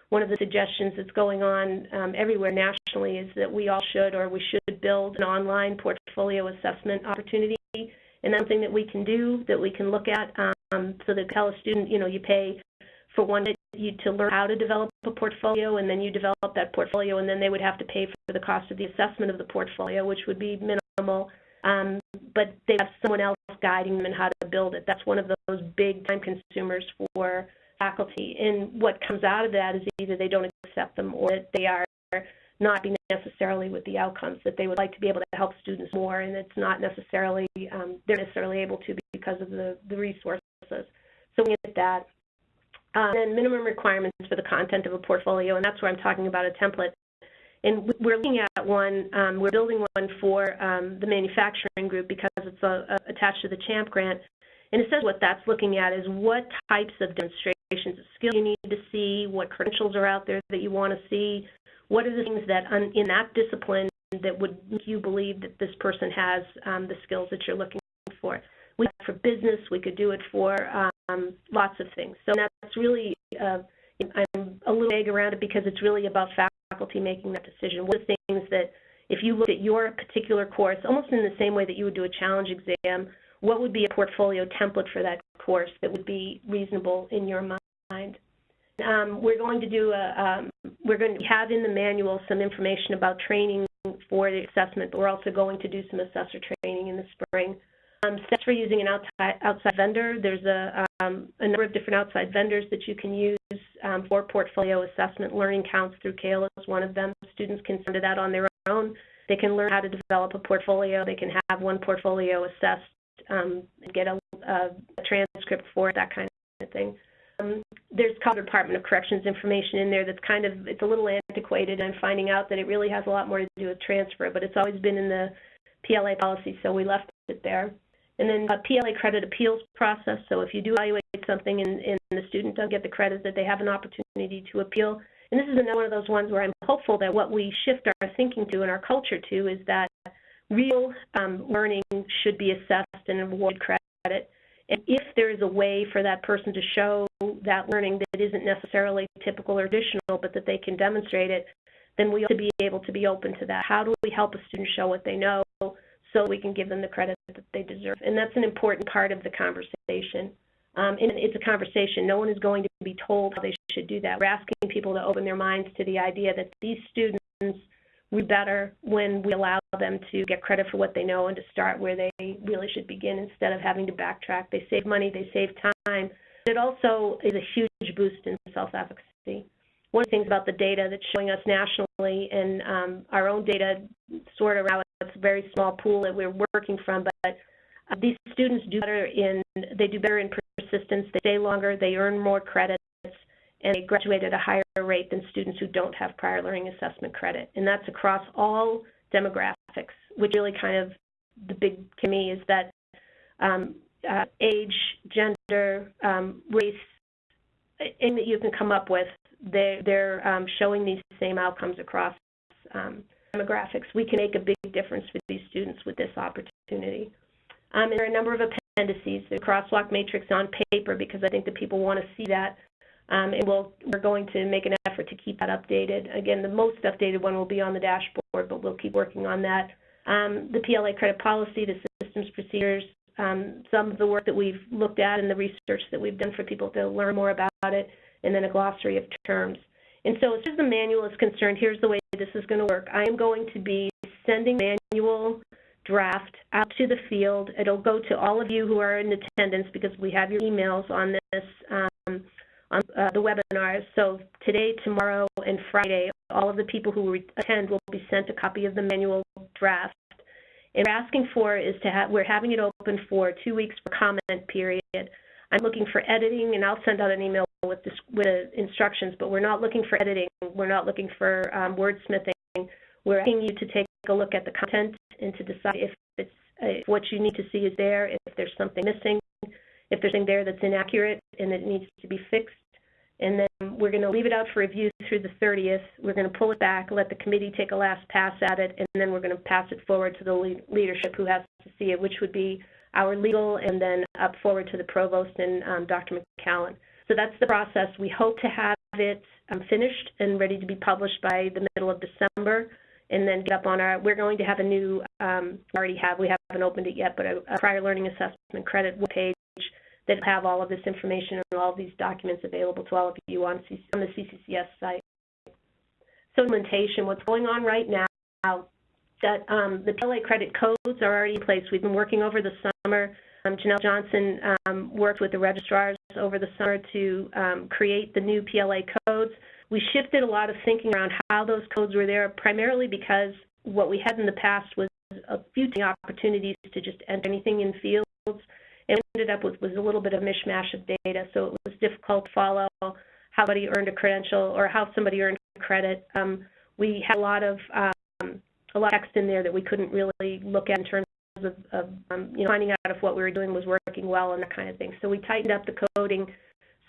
One of the suggestions that's going on um, everywhere nationally is that we all should or we should build an online portfolio assessment opportunity and something that we can do, that we can look at, um, so that tell a student, you know, you pay for one you to learn how to develop a portfolio, and then you develop that portfolio, and then they would have to pay for the cost of the assessment of the portfolio, which would be minimal. Um, but they have someone else guiding them in how to build it. That's one of those big time consumers for faculty. And what comes out of that is either they don't accept them or that they are not be necessarily with the outcomes that they would like to be able to help students more, and it's not necessarily um, they're necessarily able to because of the, the resources. So we get that. Um, and minimum requirements for the content of a portfolio, and that's where I'm talking about a template. And we're looking at one, um, we're building one for um, the manufacturing group because it's a, a, attached to the CHAMP grant. And it says what that's looking at is what types of demonstrations demonstrations of skill you need to see, what credentials are out there that you want to see, what are the things that in that discipline that would make you believe that this person has um, the skills that you're looking for. We for business, we could do it for um, lots of things. So that's really, uh, I'm a little vague around it because it's really about faculty making that decision. What are the things that, if you look at your particular course, almost in the same way that you would do a challenge exam, what would be a portfolio template for that course that would be reasonable in your mind? Um, we're going to do a, um, we're going to have in the manual some information about training for the assessment, but we're also going to do some assessor training in the spring. Um, steps for using an outside, outside vendor. There's a, um, a, number of different outside vendors that you can use um, for portfolio assessment. Learning Counts through CAEL is one of them. Students can send it out on their own. They can learn how to develop a portfolio. They can have one portfolio assessed um, and get a, a, transcript for it, that kind of thing. Um, there's Colorado Department of Corrections information in there that's kind of, it's a little antiquated. I'm finding out that it really has a lot more to do with transfer, but it's always been in the PLA policy, so we left it there. And then a PLA credit appeals process. So if you do evaluate something and, and the student doesn't get the credit, that they have an opportunity to appeal. And this is another one of those ones where I'm hopeful that what we shift our thinking to and our culture to is that real um, learning should be assessed and awarded credit. And if there is a way for that person to show that learning that isn't necessarily typical or traditional, but that they can demonstrate it, then we ought to be able to be open to that. How do we help a student show what they know so we can give them the credit that they deserve. And that's an important part of the conversation. Um, and it's a conversation. No one is going to be told how they should do that. We're asking people to open their minds to the idea that these students read better when we allow them to get credit for what they know and to start where they really should begin instead of having to backtrack. They save money, they save time. It also is a huge boost in self-efficacy. One of the things about the data that's showing us nationally and um, our own data sort of around a very small pool that we're working from, but uh, these students do better in, they do better in persistence, they stay longer, they earn more credits, and they graduate at a higher rate than students who don't have prior learning assessment credit. And that's across all demographics, which really kind of the big to me is that um, uh, age, gender, um, race, anything that you can come up with, they, they're um, showing these same outcomes across um, demographics, we can make a big difference for these students with this opportunity. Um, and there are a number of appendices, the crosswalk matrix on paper, because I think that people want to see that. Um, and we'll, we're going to make an effort to keep that updated. Again, the most updated one will be on the dashboard, but we'll keep working on that. Um, the PLA credit policy, the systems procedures, um, some of the work that we've looked at and the research that we've done for people to learn more about it, and then a glossary of terms. And so as far as the manual is concerned, here's the way this is going to work. I am going to be sending manual draft out to the field. It'll go to all of you who are in attendance because we have your emails on this um, on uh, the webinars. So today, tomorrow, and Friday, all of the people who attend will be sent a copy of the manual draft. And we're asking for is to have, we're having it open for two weeks for comment period. I'm looking for editing, and I'll send out an email with, this, with instructions, but we're not looking for editing. We're not looking for um, wordsmithing. We're asking you to take a look at the content and to decide if it's if what you need to see is there, if there's something missing, if there's something there that's inaccurate and it needs to be fixed. And then we're going to leave it out for review through the 30th. We're going to pull it back, let the committee take a last pass at it, and then we're going to pass it forward to the leadership who has to see it, which would be our legal and then up forward to the provost and um, Dr. McCallin. So that's the process. We hope to have it um, finished and ready to be published by the middle of December and then get up on our, we're going to have a new, um, already have, we haven't opened it yet, but a, a prior learning assessment credit page that have all of this information and all of these documents available to all of you on, on the CCCS site. So implementation, what's going on right now, that um, the PLA credit codes are already in place. We've been working over the summer um, Janelle Johnson um, worked with the registrars over the summer to um, create the new PLA codes. We shifted a lot of thinking around how those codes were there, primarily because what we had in the past was a few opportunities to just enter anything in fields, and ended up with was a little bit of mishmash of data, so it was difficult to follow how somebody earned a credential or how somebody earned credit. Um, we had a lot of um, a lot of text in there that we couldn't really look at in terms of, of um, you know, finding out if what we were doing was working well and that kind of thing. So we tightened up the coding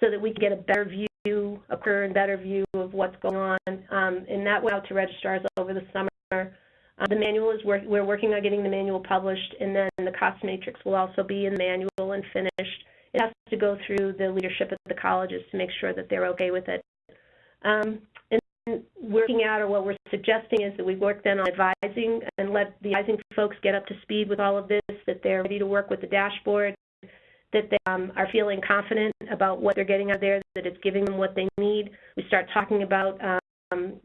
so that we could get a better view, a clearer and better view of what's going on. Um, and that went out to registrars over the summer. Uh, the manual is work, we're working on getting the manual published, and then the cost matrix will also be in the manual and finished. It has to go through the leadership of the colleges to make sure that they're okay with it. Um, and working out, or what we're suggesting is that we work then on advising and let the advising folks get up to speed with all of this, that they're ready to work with the dashboard, that they um, are feeling confident about what they're getting out there, that it's giving them what they need. We start talking about um,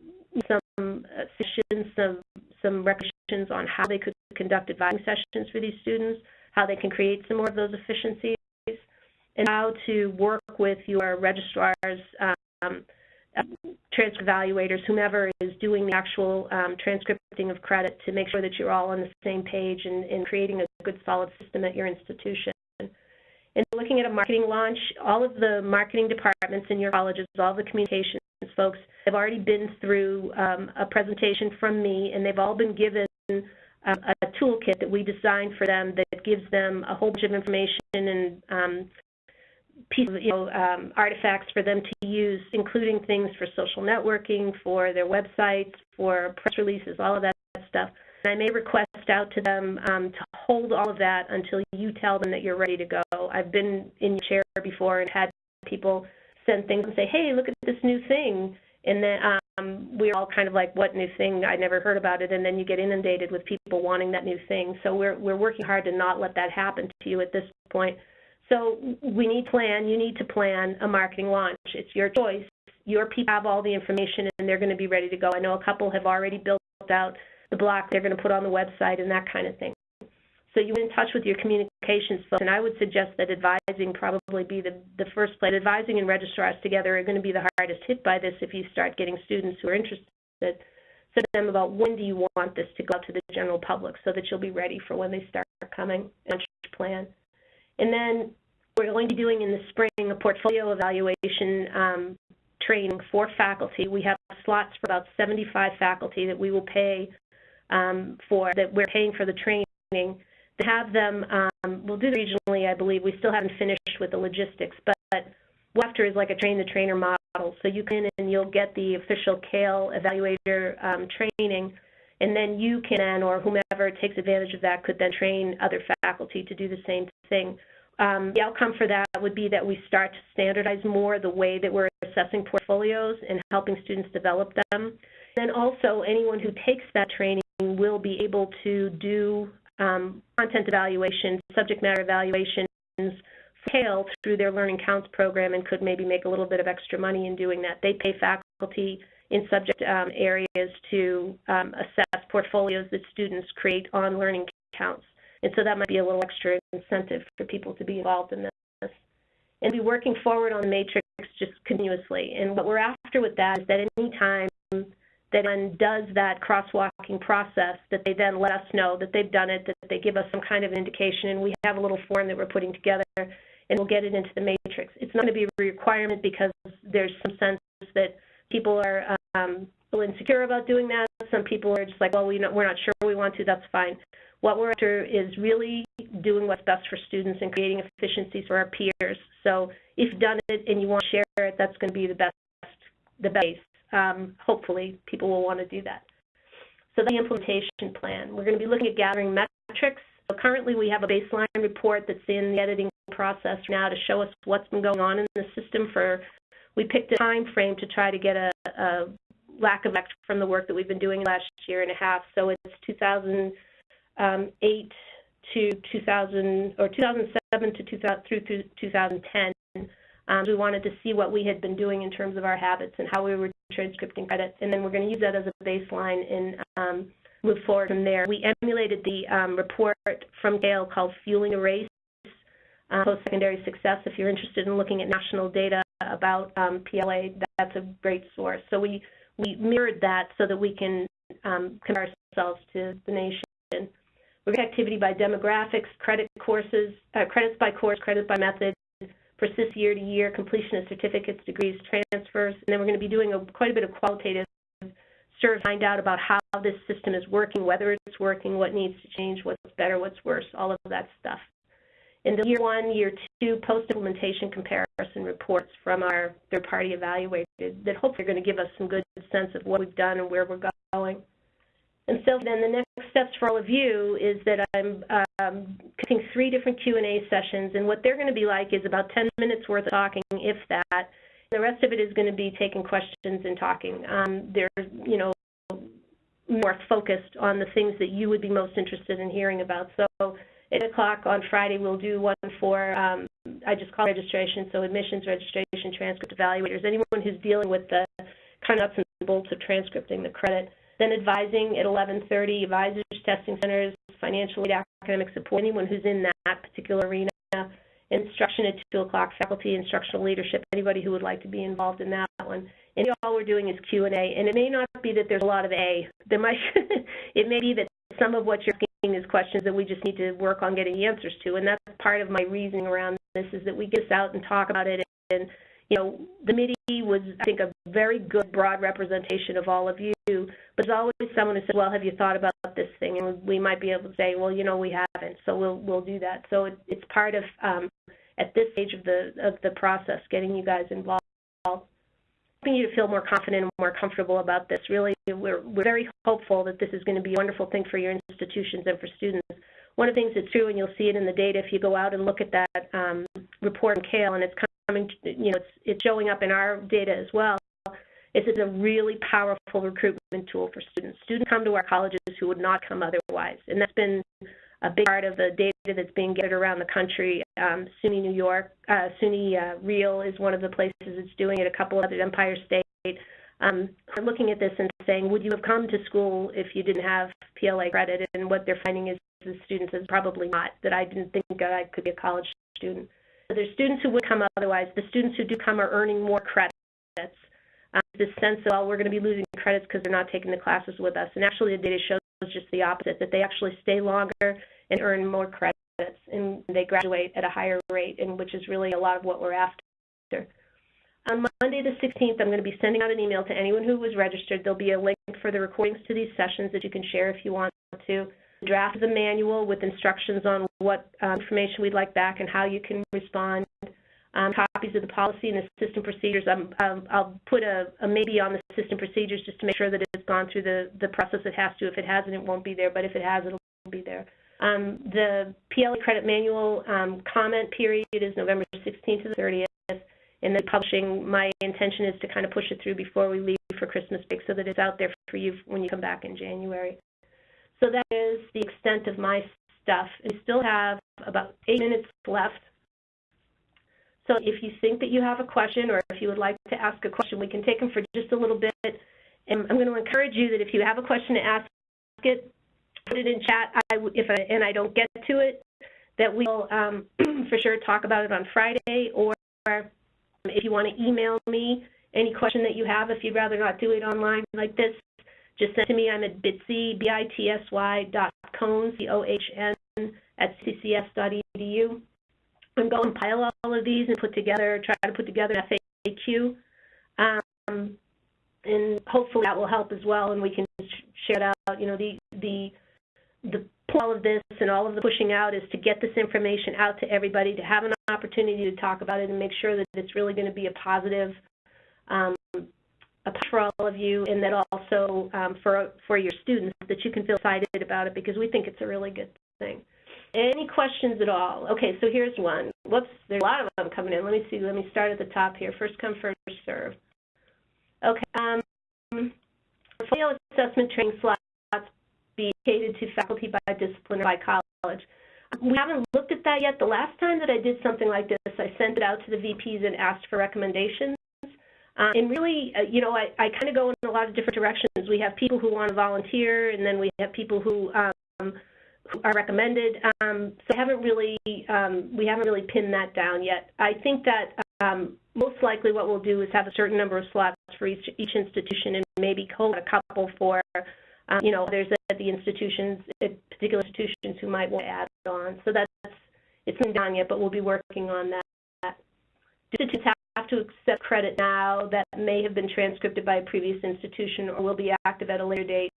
some uh, sessions, some, some recommendations on how they could conduct advising sessions for these students, how they can create some more of those efficiencies, and how to work with your registrars, um, transcript evaluators, whomever is doing the actual um, transcripting of credit to make sure that you're all on the same page and, and creating a good solid system at your institution. And looking at a marketing launch, all of the marketing departments in your colleges, all the communications folks have already been through um, a presentation from me, and they've all been given um, a toolkit that we designed for them that gives them a whole bunch of information and um, pieces, you know, um, artifacts for them to use, including things for social networking, for their websites, for press releases, all of that stuff. And I may request out to them um, to hold all of that until you tell them that you're ready to go. I've been in your chair before and had people send things and say, hey, look at this new thing. And then um, we're all kind of like, what new thing? I never heard about it. And then you get inundated with people wanting that new thing. So we're, we're working hard to not let that happen to you at this point. So we need plan. You need to plan a marketing launch. It's your choice. Your people have all the information and they're going to be ready to go. I know a couple have already built out the block they're going to put on the website and that kind of thing. So you're in touch with your communications folks, and I would suggest that advising probably be the, the first place. Advising and registrars together are going to be the hardest hit by this if you start getting students who are interested. So them about when do you want this to go out to the general public so that you'll be ready for when they start coming and plan. And then we're going to be doing in the spring a portfolio evaluation um, training for faculty. We have slots for about 75 faculty that we will pay um, for, that we're paying for the training. Have them, um, we'll do it regionally, I believe. We still haven't finished with the logistics, but, but after is like a train-the-trainer model. So you can and you'll get the official CAEL evaluator um, training, and then you can, or whomever takes advantage of that, could then train other faculty to do the same thing. Um, the outcome for that would be that we start to standardize more the way that we're assessing portfolios and helping students develop them. Then also, anyone who takes that training will be able to do um, content evaluation, subject matter evaluations, CAEL through their Learning Counts program and could maybe make a little bit of extra money in doing that. They pay faculty in subject um, areas to um, assess portfolios that students create on Learning Counts. And so that might be a little extra incentive for people to be involved in this. And be working forward on the matrix just continuously. And what we're after with that is that any time that one does that crosswalking process, that they then let us know that they've done it, that they give us some kind of indication, and we have a little form that we're putting together, and we'll get it into the matrix. It's not going to be a requirement because there's some sense that people are um, insecure about doing that. Some people are just like, well, we we're not sure we want to, that's fine. What we're after is really doing what's best for students and creating efficiencies for our peers. So if you've done it and you want to share it, that's going to be the best, the base. Um, hopefully, people will want to do that. So the implementation plan. We're going to be looking at gathering metrics. So currently, we have a baseline report that's in the editing process now to show us what's been going on in the system for, we picked a time frame to try to get a, a lack of effect from the work that we've been doing last year and a half. So it's 2000, um, 8 to 2000 or 2007 to 2000 through 2010. Um, we wanted to see what we had been doing in terms of our habits and how we were transcripting credits, and then we're going to use that as a baseline and um, move forward from there. We emulated the um, report from CAEL called Fueling a Race, uh, Post-Secondary Success. If you're interested in looking at national data about um, PLA, that's a great source. So we, we mirrored that so that we can um, compare ourselves to the nation. Look activity by demographics, credit courses, uh, credits by course, credits by method, persist year to year, completion of certificates, degrees, transfers, and then we're going to be doing a, quite a bit of qualitative survey to find out about how this system is working, whether it's working, what needs to change, what's better, what's worse, all of that stuff. and the year one, year two post-implementation comparison reports from our third-party evaluator that hopefully are going to give us some good sense of what we've done and where we're going. And so then the next steps for all of you is that I'm um, cutting three different Q&A sessions, and what they're going to be like is about 10 minutes worth of talking, if that. The rest of it is going to be taking questions and talking. Um, they're, you know, more focused on the things that you would be most interested in hearing about. So at 8 o'clock on Friday, we'll do one for, um, I just call registration, so admissions, registration, transcript evaluators, anyone who's dealing with the kind of nuts and bolts of transcripting the credit. Then advising at 11.30, advisors, testing centers, financial aid, academic support, anyone who's in that particular arena. Instruction at 2 o'clock, faculty, instructional leadership, anybody who would like to be involved in that one. And all we're doing is Q&A. And it may not be that there's a lot of A. There might, it may be that some of what you're asking is questions that we just need to work on getting the answers to. And that's part of my reasoning around this is that we get this out and talk about it and you know, the committee was, I think, a very good broad representation of all of you, but there's always someone who says, well, have you thought about this thing? And we might be able to say, well, you know, we haven't, so we'll, we'll do that. So it, it's part of, um, at this stage of the, of the process, getting you guys involved. Helping you to feel more confident and more comfortable about this. Really, we're, we're very hopeful that this is going to be a wonderful thing for your institutions and for students. One of the things that's true, and you'll see it in the data if you go out and look at that um, report in CAEL, and it's coming, you know, it's, it's showing up in our data as well, is it's a really powerful recruitment tool for students. Students come to our colleges who would not come otherwise, and that's been a big part of the data that's being gathered around the country. Um, SUNY New York, uh, SUNY uh, Real is one of the places it's doing it, a couple other Empire State. Um, are looking at this and saying, would you have come to school if you didn't have PLA credit? And what they're finding is the students is probably not, that I didn't think I could be a college student. There's students who would come otherwise. The students who do come are earning more credits. Um, this sense of, well, we're going to be losing credits because they're not taking the classes with us. And actually, the data shows just the opposite, that they actually stay longer and earn more credits, and they graduate at a higher rate, and which is really a lot of what we're after. On Monday the 16th, I'm going to be sending out an email to anyone who was registered. There'll be a link for the recordings to these sessions that you can share if you want to draft of the manual with instructions on what uh, information we'd like back and how you can respond. Um, copies of the policy and the system procedures. Um, I'll put a, a, maybe on the system procedures just to make sure that it's gone through the, the process it has to. If it hasn't, it won't be there, but if it has, it'll be there. Um, the PLA credit manual um, comment period is November 16th to the 30th, and then publishing, my intention is to kind of push it through before we leave for Christmas break so that it's out there for you when you come back in January. So that is the extent of my stuff. We still have about eight minutes left. So if you think that you have a question or if you would like to ask a question, we can take them for just a little bit. And I'm going to encourage you that if you have a question to ask it, put it in chat. I, if I, and I don't get to it, that we'll um, for sure talk about it on Friday. Or if you want to email me any question that you have, if you'd rather not do it online like this, just send to me. I'm at bitsy, B-I-T-S-Y dot cohn, C-O-H-N, at ccs.edu. I'm going to compile all of these and put together, try to put together an FAQ. Um, and hopefully that will help as well, and we can share it out. You know, the, the, the all of this and all of the pushing out is to get this information out to everybody, to have an opportunity to talk about it and make sure that it's really going to be a positive um, for all of you and that also um, for, for your students that you can feel excited about it because we think it's a really good thing. Any questions at all? Okay, so here's one. Whoops, there's a lot of them coming in. Let me see. Let me start at the top here. First come, first serve. Okay. Um, portfolio assessment training slots be catered to faculty by discipline or by college. We haven't looked at that yet. The last time that I did something like this, I sent it out to the VPs and asked for recommendations. Um, and really, uh, you know, I, I kind of go in a lot of different directions. We have people who want to volunteer, and then we have people who, um, who are recommended. Um, so I haven't really, um, we haven't really pinned that down yet. I think that um, most likely what we'll do is have a certain number of slots for each, each institution, and maybe a couple for, um, you know, there's at the institutions, at particular institutions who might want to add on. So that's, it's not done yet, but we'll be working on that. Institutes have to accept credit now that may have been transcribed by a previous institution or will be active at a later date.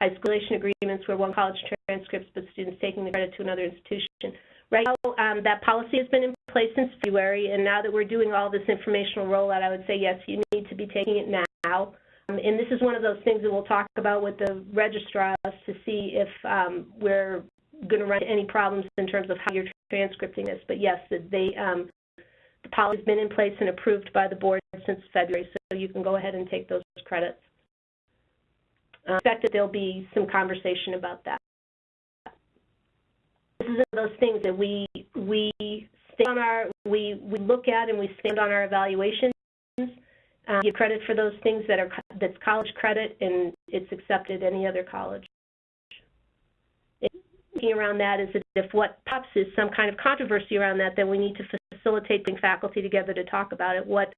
High school agreements where one college transcripts but students taking the credit to another institution. Right now, um, that policy has been in place since February, and now that we're doing all this informational rollout, I would say, yes, you need to be taking it now. Um, and this is one of those things that we'll talk about with the registrars to see if um, we're going to run into any problems in terms of how you're transcripting this. But yes, they, um, the policy has been in place and approved by the board since February, so you can go ahead and take those credits. I expect that there'll be some conversation about that. This is one of those things that we we stand on our we we look at and we stand on our evaluations. Um, give credit for those things that are that's college credit and it's accepted any other college. Thinking around that is that if what pops is some kind of controversy around that, then we need to facilitate bring faculty together to talk about it. What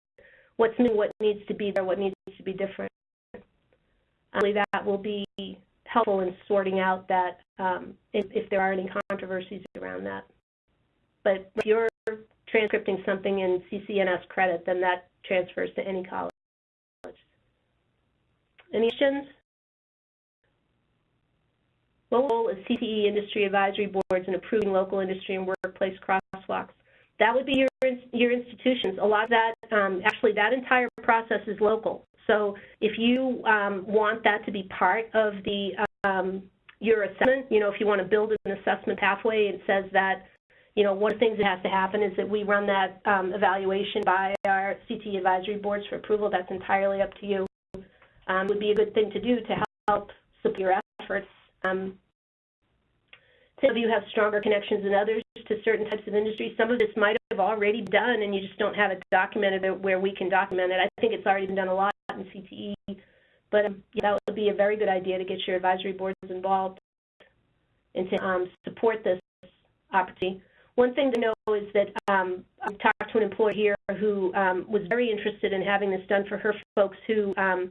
what's new, what needs to be there, what needs to be different. Believe that will be helpful in sorting out that um, if, if, there are any controversies around that. But if you're transcripting something in CCNS credit, then that transfers to any college. Any questions? What role is CTE industry advisory boards in approving local industry and workplace crosswalks? That would be your your institutions. A lot of that, um, actually, that entire process is local. So if you um, want that to be part of the um, your assessment, you know, if you want to build an assessment pathway, it says that, you know, one of the things that has to happen is that we run that um, evaluation by our CT advisory boards for approval. That's entirely up to you. Um, would be a good thing to do to help support your efforts. Some of you have stronger connections than others to certain types of industries. Some of this might have already done, and you just don't have it documented where we can document it. I think it's already been done a lot in CTE, but um, yeah, that would be a very good idea to get your advisory boards involved and to um, support this opportunity. One thing to know is that um, I talked to an employee here who um, was very interested in having this done for her folks who um,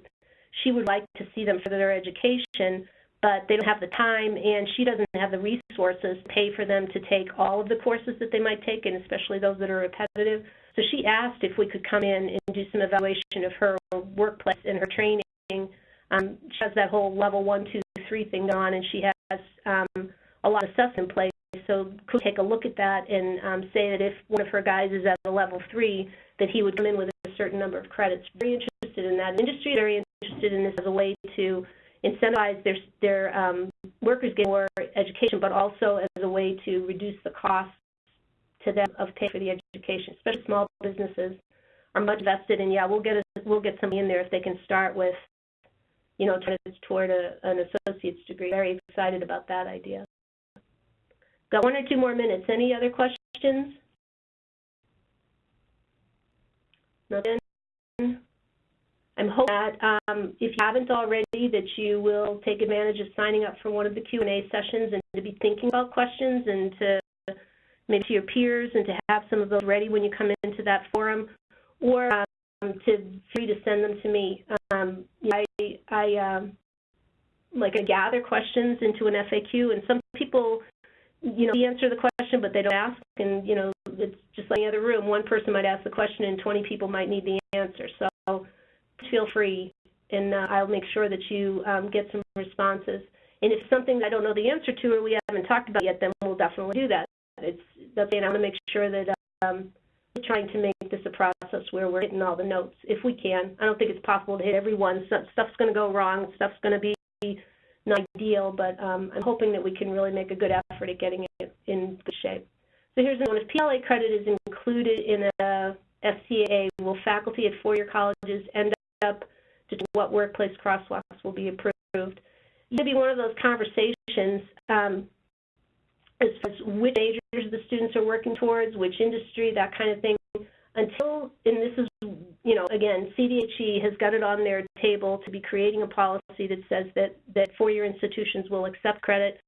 she would like to see them for their education, but they don't have the time and she doesn't have the resources to pay for them to take all of the courses that they might take, and especially those that are repetitive. So she asked if we could come in and do some evaluation of her workplace and her training. Um, she has that whole level one, two, three thing on, and she has um, a lot of stuff in place. So could take a look at that and um, say that if one of her guys is at a level three, that he would come in with a certain number of credits. Very interested in that. Industry very interested in this as a way to incentivize their their um, workers getting more education, but also as a way to reduce the cost to them of paying for the education, especially small businesses are much vested in. Yeah, we'll get a, we'll get somebody in there if they can start with, you know, toward a, an associate's degree. Very excited about that idea. Got one or two more minutes. Any other questions? Nothing. I'm hoping that um, if you haven't already, that you will take advantage of signing up for one of the Q&A sessions and to be thinking about questions and to maybe to your peers and to have some of those ready when you come into that forum, or um, to free to send them to me. Um, I, I um, like I gather questions into an FAQ, and some people, you know, answer the question, but they don't ask, and you know, it's just like any other room. One person might ask the question, and 20 people might need the answer. So feel free, and uh, I'll make sure that you um, get some responses. And if something I don't know the answer to or we haven't talked about yet, then we'll definitely do that. It's that's I want to make sure that um, we're trying to make this a process where we're hitting all the notes if we can. I don't think it's possible to hit everyone. Stuff's going to go wrong. Stuff's going to be not ideal, but um, I'm hoping that we can really make a good effort at getting it in good shape. So here's one. If PLA credit is included in a FCA, will faculty at four-year colleges end up to what workplace crosswalks will be approved? It be one of those conversations. Um, as far as which majors the students are working towards, which industry, that kind of thing. Until, and this is, you know, again, CDHE has got it on their table to be creating a policy that says that, that four-year institutions will accept credit,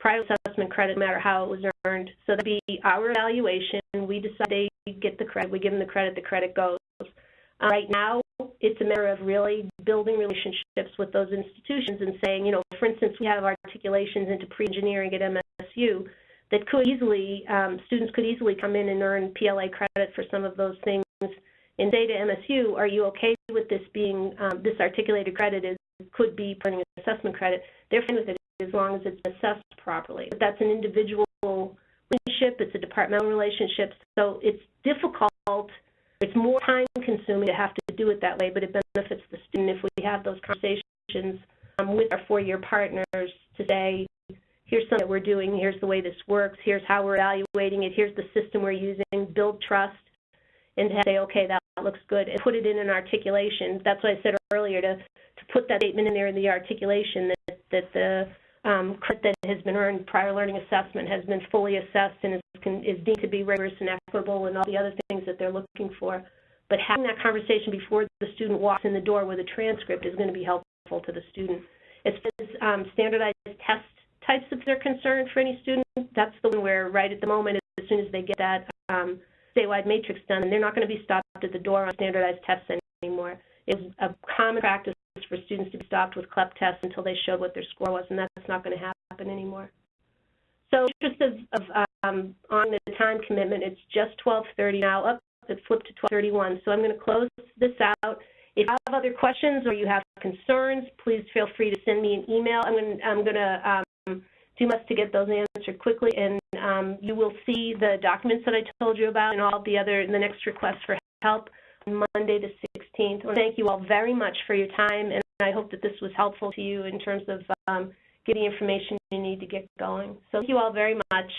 private assessment credit, no matter how it was earned. So that'd be our evaluation. We decide they get the credit. We give them the credit. The credit goes. Uh, right now, it's a matter of really building relationships with those institutions and saying, you know, for instance, we have articulations into pre-engineering at MSU that could easily, um, students could easily come in and earn PLA credit for some of those things and say to MSU, are you okay with this being, um, this articulated credit is, could be putting assessment credit. They're fine with it as long as it's assessed properly. But that's an individual relationship, it's a departmental relationship, so it's difficult, it's more time consuming to have to do it that way, but it benefits the student. If we have those conversations um, with our four-year partners to say, here's something that we're doing, here's the way this works, here's how we're evaluating it, here's the system we're using, build trust, and say, okay, that looks good, and put it in an articulation. That's what I said earlier, to, to put that statement in there in the articulation that, that the um, credit that has been earned prior learning assessment has been fully assessed and is, can, is deemed to be rigorous and equitable and all the other things that they're looking for. But having that conversation before the student walks in the door with a transcript is going to be helpful to the student. As far as um, standardized test types of they're concerned for any student, that's the one where right at the moment, as soon as they get that um, statewide matrix done, and they're not going to be stopped at the door on standardized tests anymore. It's a common practice for students to be stopped with CLEP tests until they showed what their score was, and that's not going to happen anymore. So just of, of um, on the time commitment, it's just 12:30 now. Up, it flipped to 12:31. So I'm going to close this out. If you have other questions or you have concerns, please feel free to send me an email. I'm going to, I'm going to um, do best to get those answered quickly, and um, you will see the documents that I told you about and all the other the next request for help on Monday the 16th. Well, thank you all very much for your time, and I hope that this was helpful to you in terms of um, getting information you need to get going. So thank you all very much.